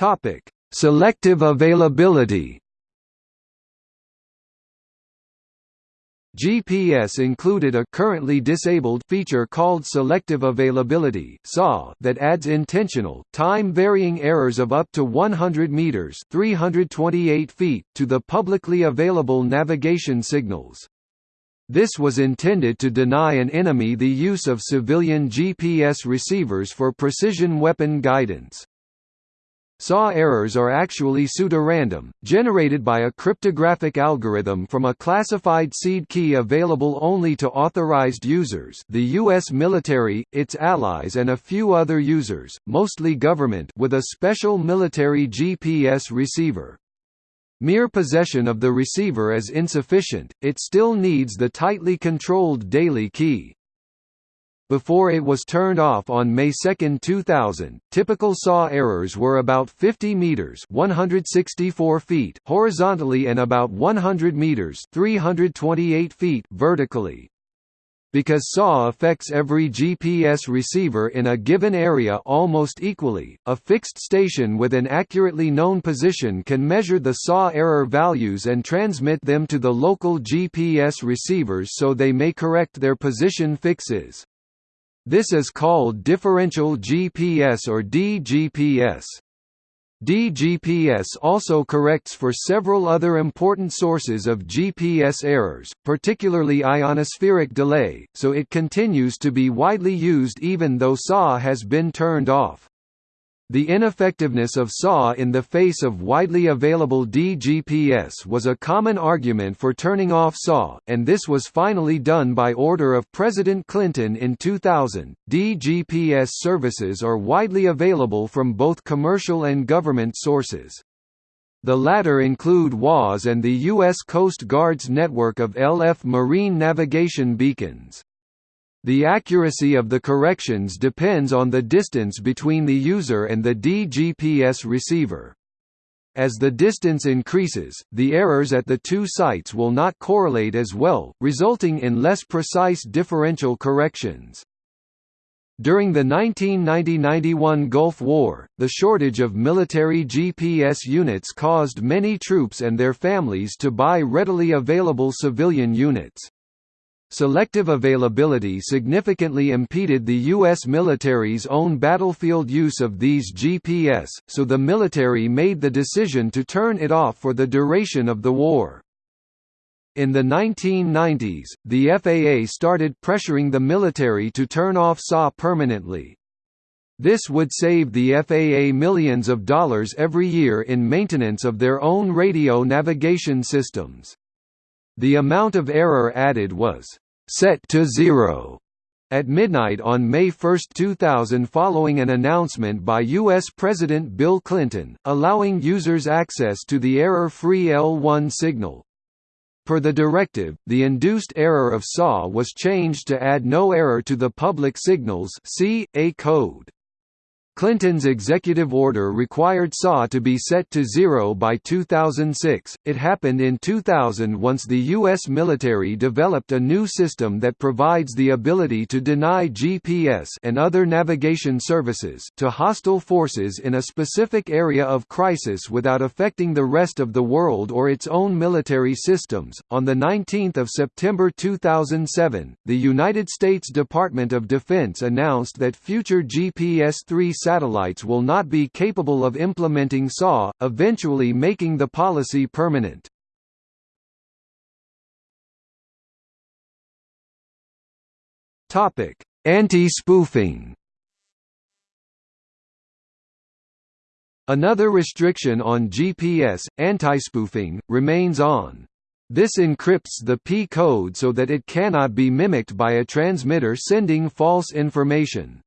Topic: Selective availability. GPS included a currently disabled feature called selective availability that adds intentional, time-varying errors of up to 100 meters (328 feet) to the publicly available navigation signals. This was intended to deny an enemy the use of civilian GPS receivers for precision weapon guidance. SAW errors are actually pseudorandom, generated by a cryptographic algorithm from a classified seed key available only to authorized users the U.S. military, its allies and a few other users, mostly government with a special military GPS receiver. Mere possession of the receiver is insufficient, it still needs the tightly controlled daily key. Before it was turned off on May 2, 2000, typical SAW errors were about 50 meters (164 feet) horizontally and about 100 meters (328 feet) vertically. Because SAW affects every GPS receiver in a given area almost equally, a fixed station with an accurately known position can measure the SAW error values and transmit them to the local GPS receivers so they may correct their position fixes. This is called differential GPS or DGPS. DGPS also corrects for several other important sources of GPS errors, particularly ionospheric delay, so it continues to be widely used even though SAW has been turned off. The ineffectiveness of SAW in the face of widely available DGPS was a common argument for turning off SAW, and this was finally done by order of President Clinton in 2000. DGPS services are widely available from both commercial and government sources. The latter include WAAS and the U.S. Coast Guard's network of LF marine navigation beacons. The accuracy of the corrections depends on the distance between the user and the DGPS receiver. As the distance increases, the errors at the two sites will not correlate as well, resulting in less precise differential corrections. During the 1990–91 Gulf War, the shortage of military GPS units caused many troops and their families to buy readily available civilian units. Selective availability significantly impeded the U.S. military's own battlefield use of these GPS, so the military made the decision to turn it off for the duration of the war. In the 1990s, the FAA started pressuring the military to turn off SAW permanently. This would save the FAA millions of dollars every year in maintenance of their own radio navigation systems. The amount of error added was set to zero at midnight on May 1, 2000 following an announcement by U.S. President Bill Clinton, allowing users access to the error-free L1 signal. Per the directive, the induced error of SAW was changed to add no error to the public signals C, A code. Clinton's executive order required SAW to be set to zero by 2006. It happened in 2000 once the U.S. military developed a new system that provides the ability to deny GPS and other navigation services to hostile forces in a specific area of crisis without affecting the rest of the world or its own military systems. On the 19th of September 2007, the United States Department of Defense announced that future GPS-3 satellites will not be capable of implementing SAW, eventually making the policy permanent. Anti-spoofing. Another restriction on GPS, anti-spoofing, remains on. This encrypts the P code so that it cannot be mimicked by a transmitter sending false information.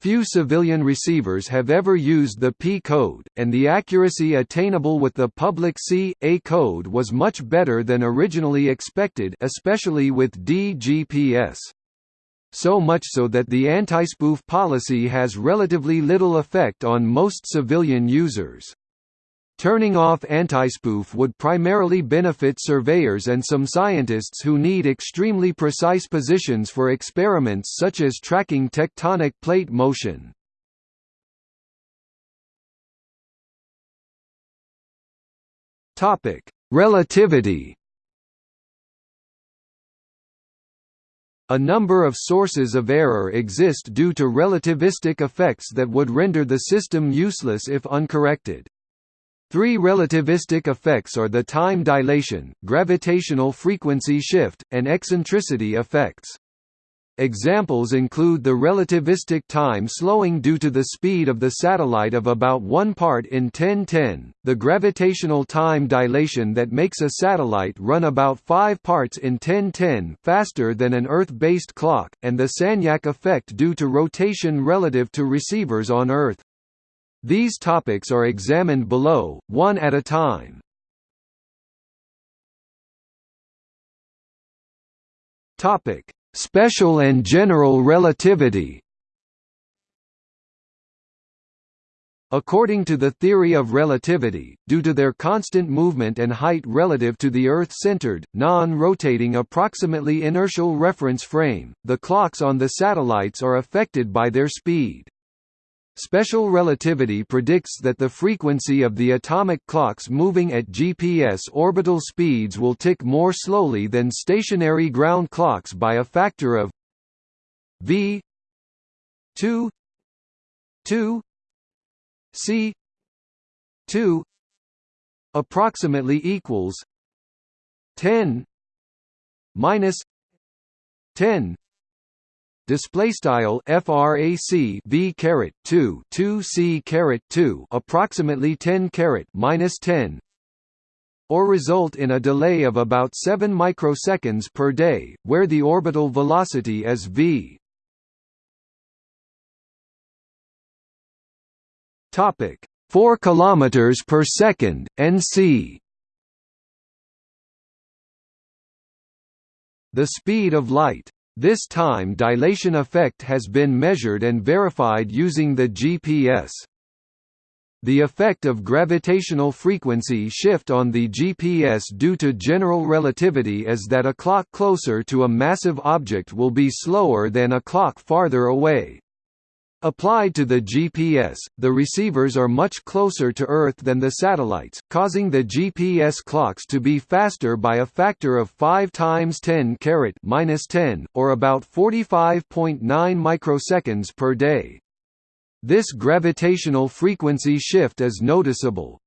Few civilian receivers have ever used the P code, and the accuracy attainable with the public C, A code was much better than originally expected especially with DGPS. So much so that the anti-spoof policy has relatively little effect on most civilian users. Turning off antispoof would primarily benefit surveyors and some scientists who need extremely precise positions for experiments such as tracking tectonic plate motion. Topic: Relativity. A number of sources of error exist due to relativistic effects that would render the system useless if uncorrected. Three relativistic effects are the time dilation, gravitational frequency shift, and eccentricity effects. Examples include the relativistic time slowing due to the speed of the satellite of about 1 part in 1010, the gravitational time dilation that makes a satellite run about 5 parts in 1010 faster than an Earth-based clock, and the Sagnac effect due to rotation relative to receivers on Earth. These topics are examined below, one at a time. Topic Special and general relativity According to the theory of relativity, due to their constant movement and height relative to the Earth-centered, non-rotating approximately inertial reference frame, the clocks on the satellites are affected by their speed. Special relativity predicts that the frequency of the atomic clocks moving at GPS orbital speeds will tick more slowly than stationary ground clocks by a factor of v 2 2 c 2 approximately equals 10 minus 10 display style frac v caret 2 2 c caret 2 approximately 10 caret minus 10 or result in a delay of about 7 microseconds per day where the orbital velocity is v. Topic 4 kilometers per second nc the speed of light this time dilation effect has been measured and verified using the GPS. The effect of gravitational frequency shift on the GPS due to general relativity is that a clock closer to a massive object will be slower than a clock farther away. Applied to the GPS, the receivers are much closer to Earth than the satellites, causing the GPS clocks to be faster by a factor of 5 times 10 caret minus 10, or about 45.9 microseconds per day. This gravitational frequency shift is noticeable,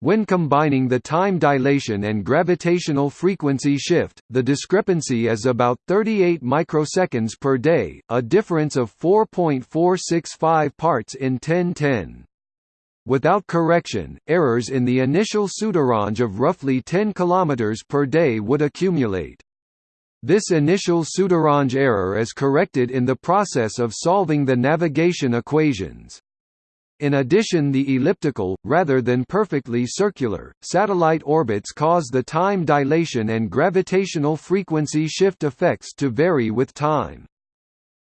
when combining the time dilation and gravitational frequency shift, the discrepancy is about 38 microseconds per day, a difference of 4.465 parts in 1010. Without correction, errors in the initial pseudorange of roughly 10 km per day would accumulate. This initial pseudorange error is corrected in the process of solving the navigation equations. In addition the elliptical, rather than perfectly circular, satellite orbits cause the time dilation and gravitational frequency shift effects to vary with time.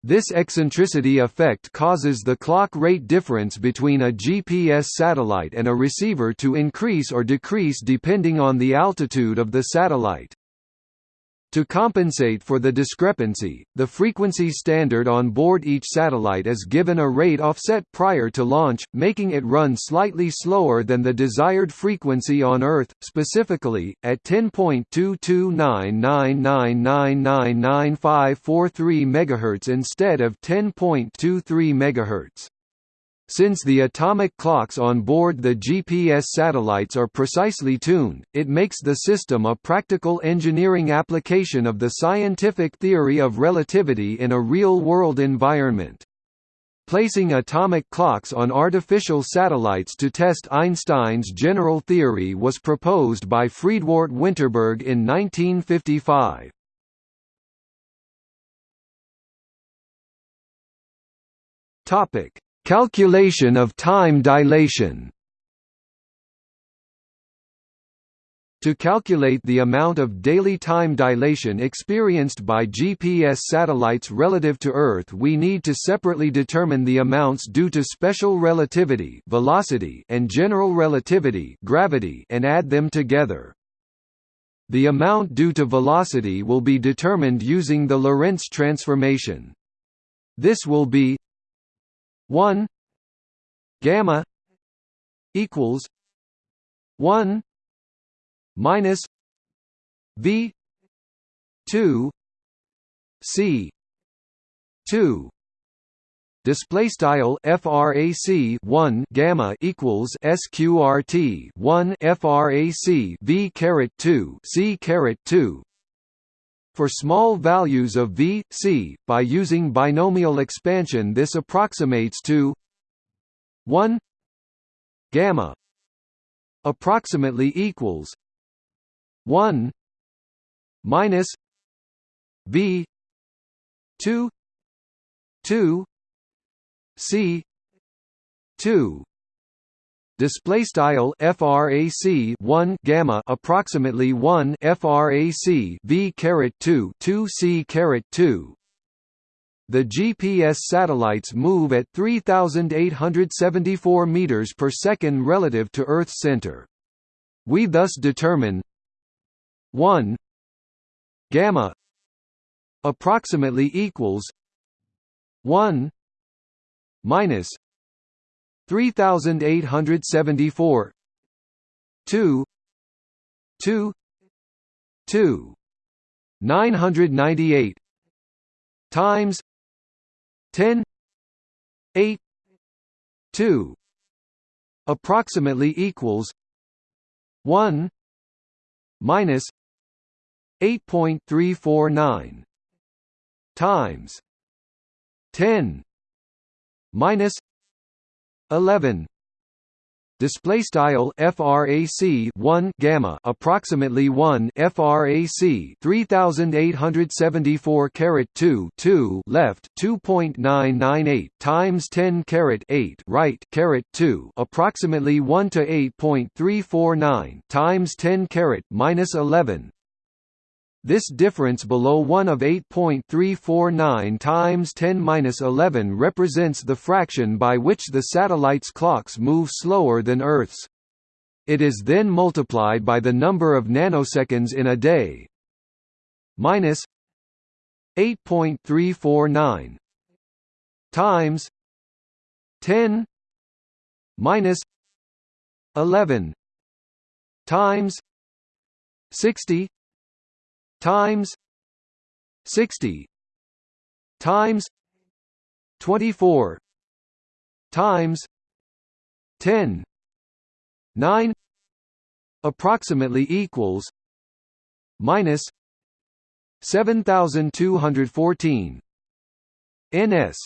This eccentricity effect causes the clock rate difference between a GPS satellite and a receiver to increase or decrease depending on the altitude of the satellite. To compensate for the discrepancy, the frequency standard on board each satellite is given a rate offset prior to launch, making it run slightly slower than the desired frequency on Earth, specifically, at 10.2299999543 MHz instead of 10.23 MHz. Since the atomic clocks on board the GPS satellites are precisely tuned, it makes the system a practical engineering application of the scientific theory of relativity in a real-world environment. Placing atomic clocks on artificial satellites to test Einstein's general theory was proposed by Friedwardt Winterberg in 1955. Topic: Calculation of time dilation To calculate the amount of daily time dilation experienced by GPS satellites relative to Earth we need to separately determine the amounts due to special relativity velocity and general relativity gravity and add them together. The amount due to velocity will be determined using the Lorentz transformation. This will be 1 gamma equals 1 minus v 2 c 2 display style frac 1 gamma equals sqrt 1 frac v caret 2 c caret 2 for small values of v, c, by using binomial expansion this approximates to 1 gamma approximately equals 1 minus v 2 2 c 2 display style frac 1 gamma approximately 1 frac v caret 2 2 c caret 2 the GPS satellites move at 3874 meters per second relative to Earth's center. We thus determine 1 gamma approximately equals 1 minus 3874 2 2 2 998 times. 10 8 2 approximately equals. 1 minus. 8.349 times. 10 minus 11 display style frac 1 gamma approximately 1 frac 3874 carat 2 2 left 2.998 times 10 carat 8 right carat 2 approximately 1 to 8.349 times 10 carat minus 11 this difference below 1 of 8.349 times 10^-11 represents the fraction by which the satellite's clocks move slower than Earth's. It is then multiplied by the number of nanoseconds in a day. Minus 8.349 times 10 minus 11 times 60 times 60 times 24 times 10 9 approximately equals minus 7214 ns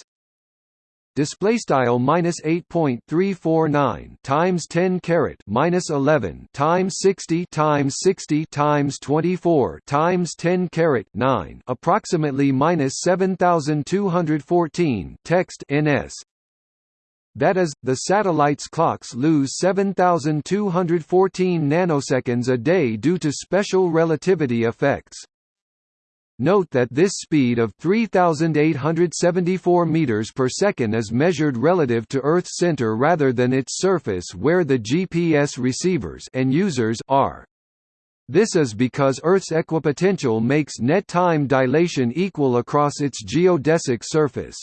display style minus 8.349 times 10 carat minus 11 times 60 times 60 times 24 times 10 carat 9 approximately minus 7214 text ns that is, the satellite's clocks lose 7,214 nanoseconds a day due to special relativity effects. Note that this speed of 3874 meters per second is measured relative to Earth's center rather than its surface where the GPS receivers and users are. This is because Earth's equipotential makes net time dilation equal across its geodesic surface.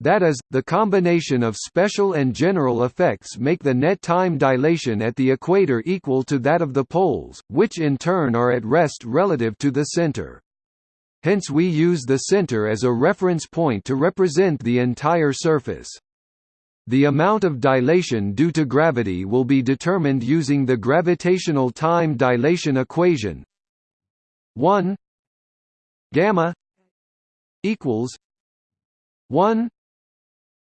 That is, the combination of special and general effects make the net time dilation at the equator equal to that of the poles, which in turn are at rest relative to the center. Hence we use the center as a reference point to represent the entire surface. The amount of dilation due to gravity will be determined using the gravitational time dilation equation 1 gamma equals 1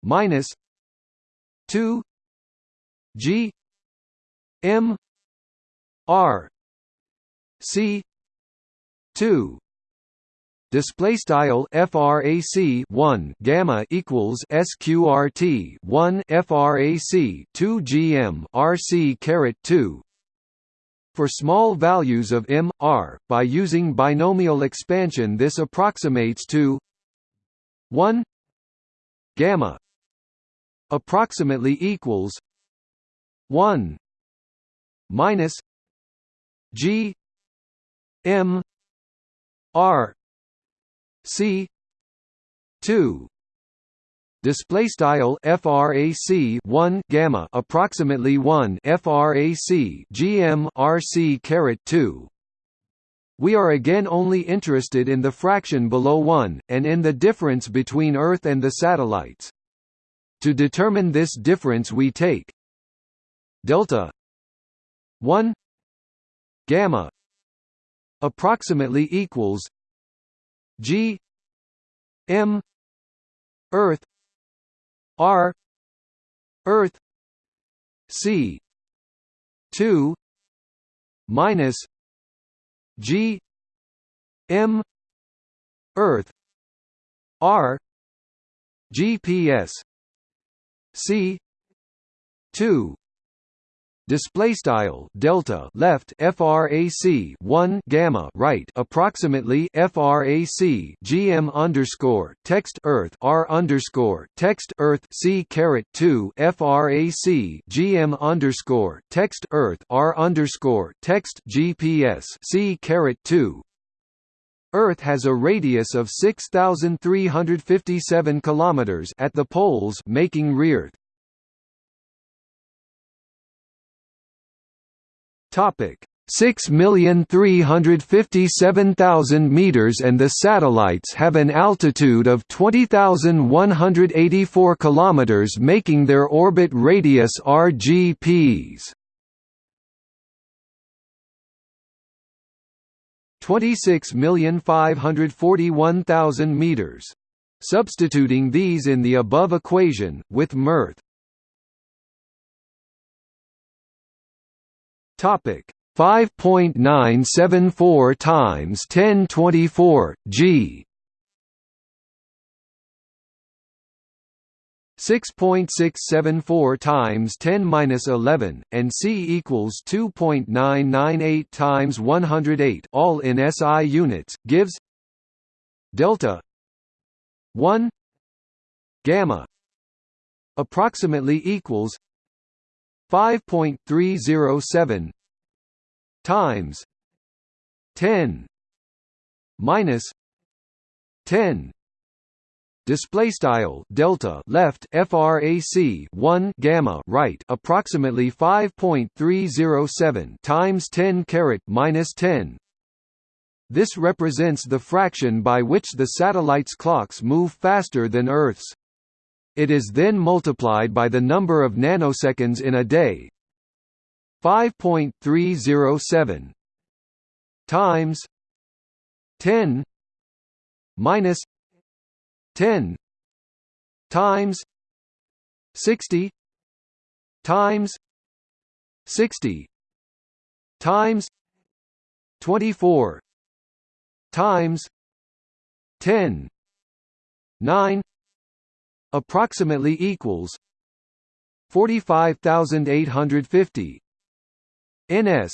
minus 2 g m r c 2 display style frac 1 gamma equals sqrt 1 frac 2 gm rc caret 2 for small values of m r by using binomial expansion this approximates to 1 gamma approximately equals 1 minus g m r C. two. Display style frac 1 gamma approximately 1 frac gm rc caret 2 we are again only interested in the fraction below 1 and in the difference between earth and the satellites. To determine this difference we take delta 1 gamma approximately equals g m earth r earth c 2 minus g m earth r gps c 2 display style delta left frac 1 gamma right approximately frac gm underscore text earth r underscore text earth c caret 2 frac gm underscore text earth r underscore text gps c caret 2 Earth has a radius of 6357 kilometers at the poles making rearth Topic: 6,357,000 meters and the satellites have an altitude of 20,184 kilometers making their orbit radius RGPs. 26,541,000 meters. Substituting these in the above equation, with mirth Topic. 5.974 times 1024 g. 6.674 times 10 minus 11 and c equals 2.998 times 108 all in SI units gives delta 1 gamma approximately equals 5.307 times 10 minus 10 display style delta left frac 1 gamma right approximately 5.307 times 10 caret minus 10 this represents the fraction by which the satellite's clocks move faster than earth's it is then multiplied by the number of nanoseconds in a day. 5.307 times 10 minus 10 times 60 times 60 times 24 times 10 9 approximately equals 45850 ns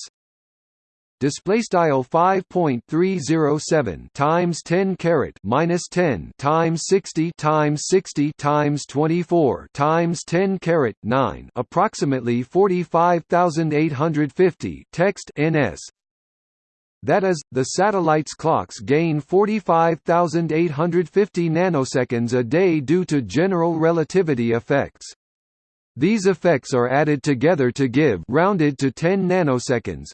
display style 5.307 times 10 carat minus 10 times 60 times 60 times 24 times 10 carat 9 approximately 45850 text ns that is, the satellite's clocks gain 45,850 nanoseconds a day due to general relativity effects. These effects are added together to give rounded to 10 nanoseconds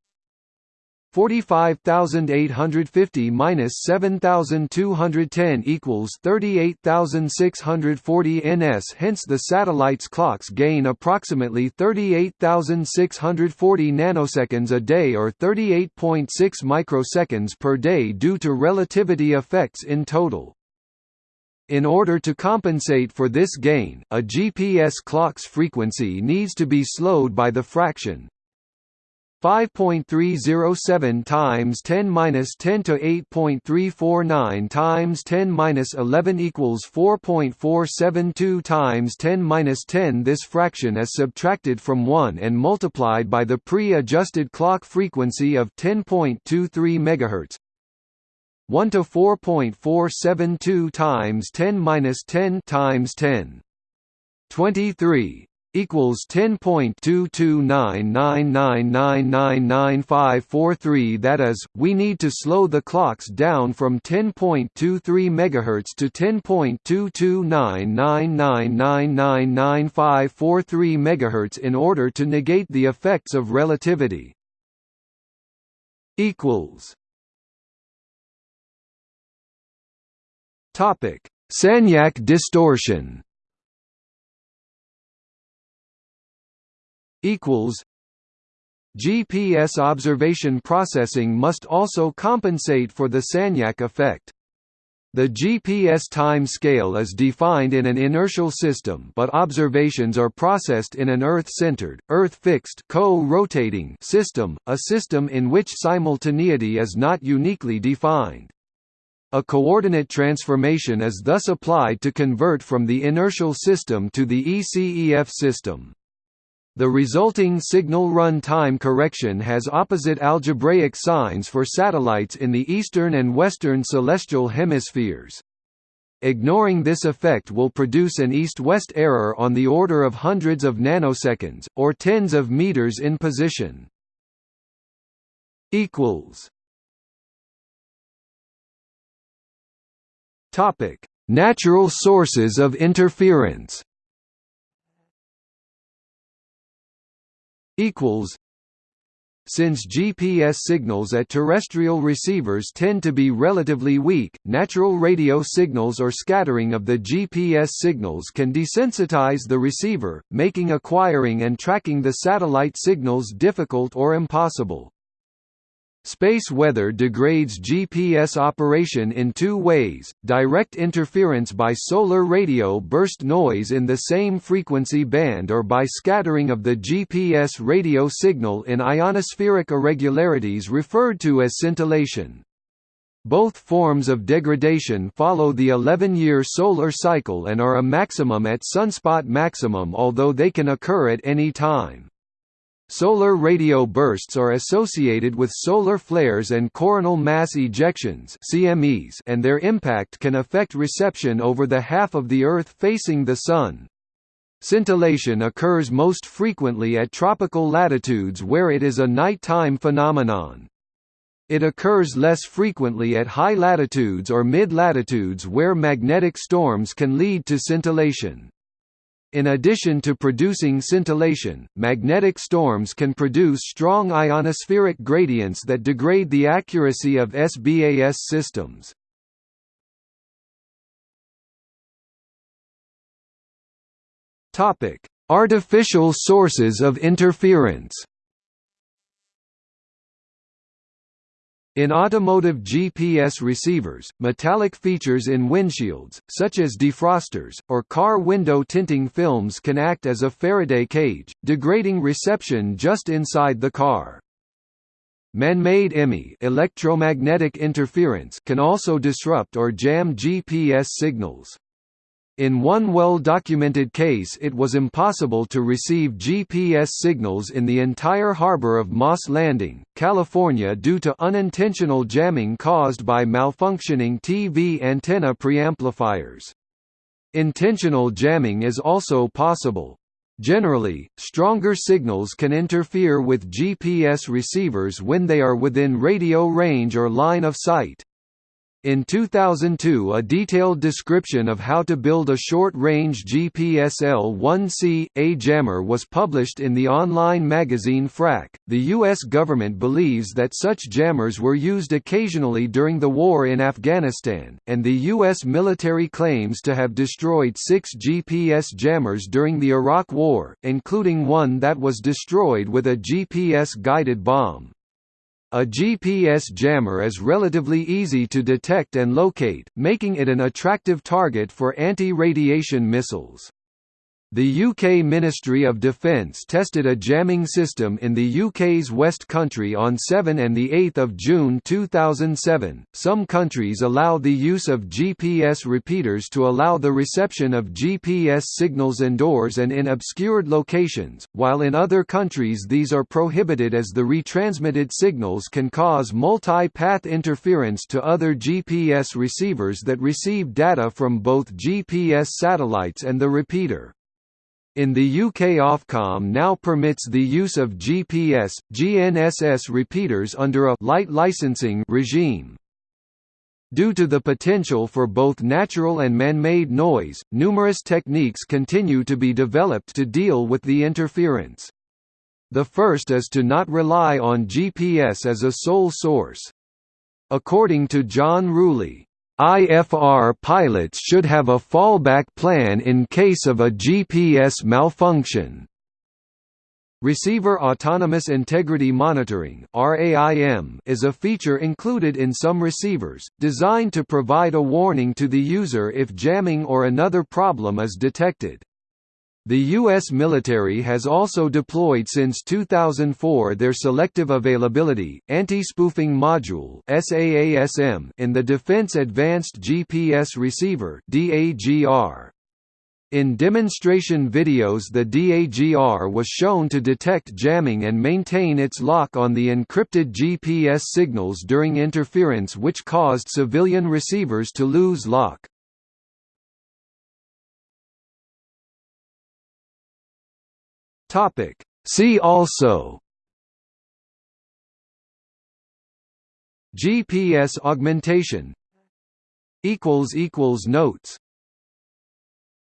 45,850 minus 7,210 equals 38,640 ns. Hence, the satellite's clocks gain approximately 38,640 nanoseconds a day or 38.6 microseconds per day due to relativity effects in total. In order to compensate for this gain, a GPS clock's frequency needs to be slowed by the fraction 5.307 times 10 minus 10 to 8.349 times 10 minus 11 equals 4.472 times 10 minus 10. This fraction is subtracted from 1 and multiplied by the pre-adjusted clock frequency of 10.23 MHz. 1 to 4.472 times 10 minus 10 times 10. 23 equals 10.2299999543 that is we need to slow the clocks down from 10.23 MHz to 10.2299999543 MHz in order to negate the effects of relativity equals topic Sagnac distortion equals GPS observation processing must also compensate for the Sagnac effect. The GPS time scale is defined in an inertial system but observations are processed in an Earth-centered, Earth-fixed co-rotating system, a system in which simultaneity is not uniquely defined. A coordinate transformation is thus applied to convert from the inertial system to the ECEF system. The resulting signal run time correction has opposite algebraic signs for satellites in the eastern and western celestial hemispheres. Ignoring this effect will produce an east-west error on the order of hundreds of nanoseconds, or tens of meters in position. Natural sources of interference equals since GPS signals at terrestrial receivers tend to be relatively weak, natural radio signals or scattering of the GPS signals can desensitize the receiver, making acquiring and tracking the satellite signals difficult or impossible. Space weather degrades GPS operation in two ways, direct interference by solar radio burst noise in the same frequency band or by scattering of the GPS radio signal in ionospheric irregularities referred to as scintillation. Both forms of degradation follow the 11-year solar cycle and are a maximum at sunspot maximum although they can occur at any time. Solar radio bursts are associated with solar flares and coronal mass ejections (CMEs), and their impact can affect reception over the half of the Earth facing the Sun. Scintillation occurs most frequently at tropical latitudes where it is a nighttime phenomenon. It occurs less frequently at high latitudes or mid-latitudes where magnetic storms can lead to scintillation. In addition to producing scintillation, magnetic storms can produce strong ionospheric gradients that degrade the accuracy of SBAS systems. Artificial sources of interference In automotive GPS receivers, metallic features in windshields, such as defrosters, or car window tinting films can act as a Faraday cage, degrading reception just inside the car. Man-made EMI electromagnetic interference can also disrupt or jam GPS signals. In one well-documented case it was impossible to receive GPS signals in the entire harbor of Moss Landing, California due to unintentional jamming caused by malfunctioning TV antenna preamplifiers. Intentional jamming is also possible. Generally, stronger signals can interfere with GPS receivers when they are within radio range or line of sight. In 2002 a detailed description of how to build a short-range GPS L1C, A jammer was published in the online magazine Phrack. The U.S. government believes that such jammers were used occasionally during the war in Afghanistan, and the U.S. military claims to have destroyed six GPS jammers during the Iraq War, including one that was destroyed with a GPS-guided bomb. A GPS jammer is relatively easy to detect and locate, making it an attractive target for anti-radiation missiles. The UK Ministry of Defence tested a jamming system in the UK's West Country on 7 and 8 June 2007. Some countries allow the use of GPS repeaters to allow the reception of GPS signals indoors and in obscured locations, while in other countries these are prohibited as the retransmitted signals can cause multi-path interference to other GPS receivers that receive data from both GPS satellites and the repeater. In the UK Ofcom now permits the use of GPS, GNSS repeaters under a light licensing regime. Due to the potential for both natural and man-made noise, numerous techniques continue to be developed to deal with the interference. The first is to not rely on GPS as a sole source. According to John Ruley, IFR pilots should have a fallback plan in case of a GPS malfunction. Receiver Autonomous Integrity Monitoring is a feature included in some receivers, designed to provide a warning to the user if jamming or another problem is detected. The U.S. military has also deployed since 2004 their Selective Availability, Anti-Spoofing Module in the Defense Advanced GPS Receiver In demonstration videos the DAGR was shown to detect jamming and maintain its lock on the encrypted GPS signals during interference which caused civilian receivers to lose lock. Topic. See also GPS augmentation Notes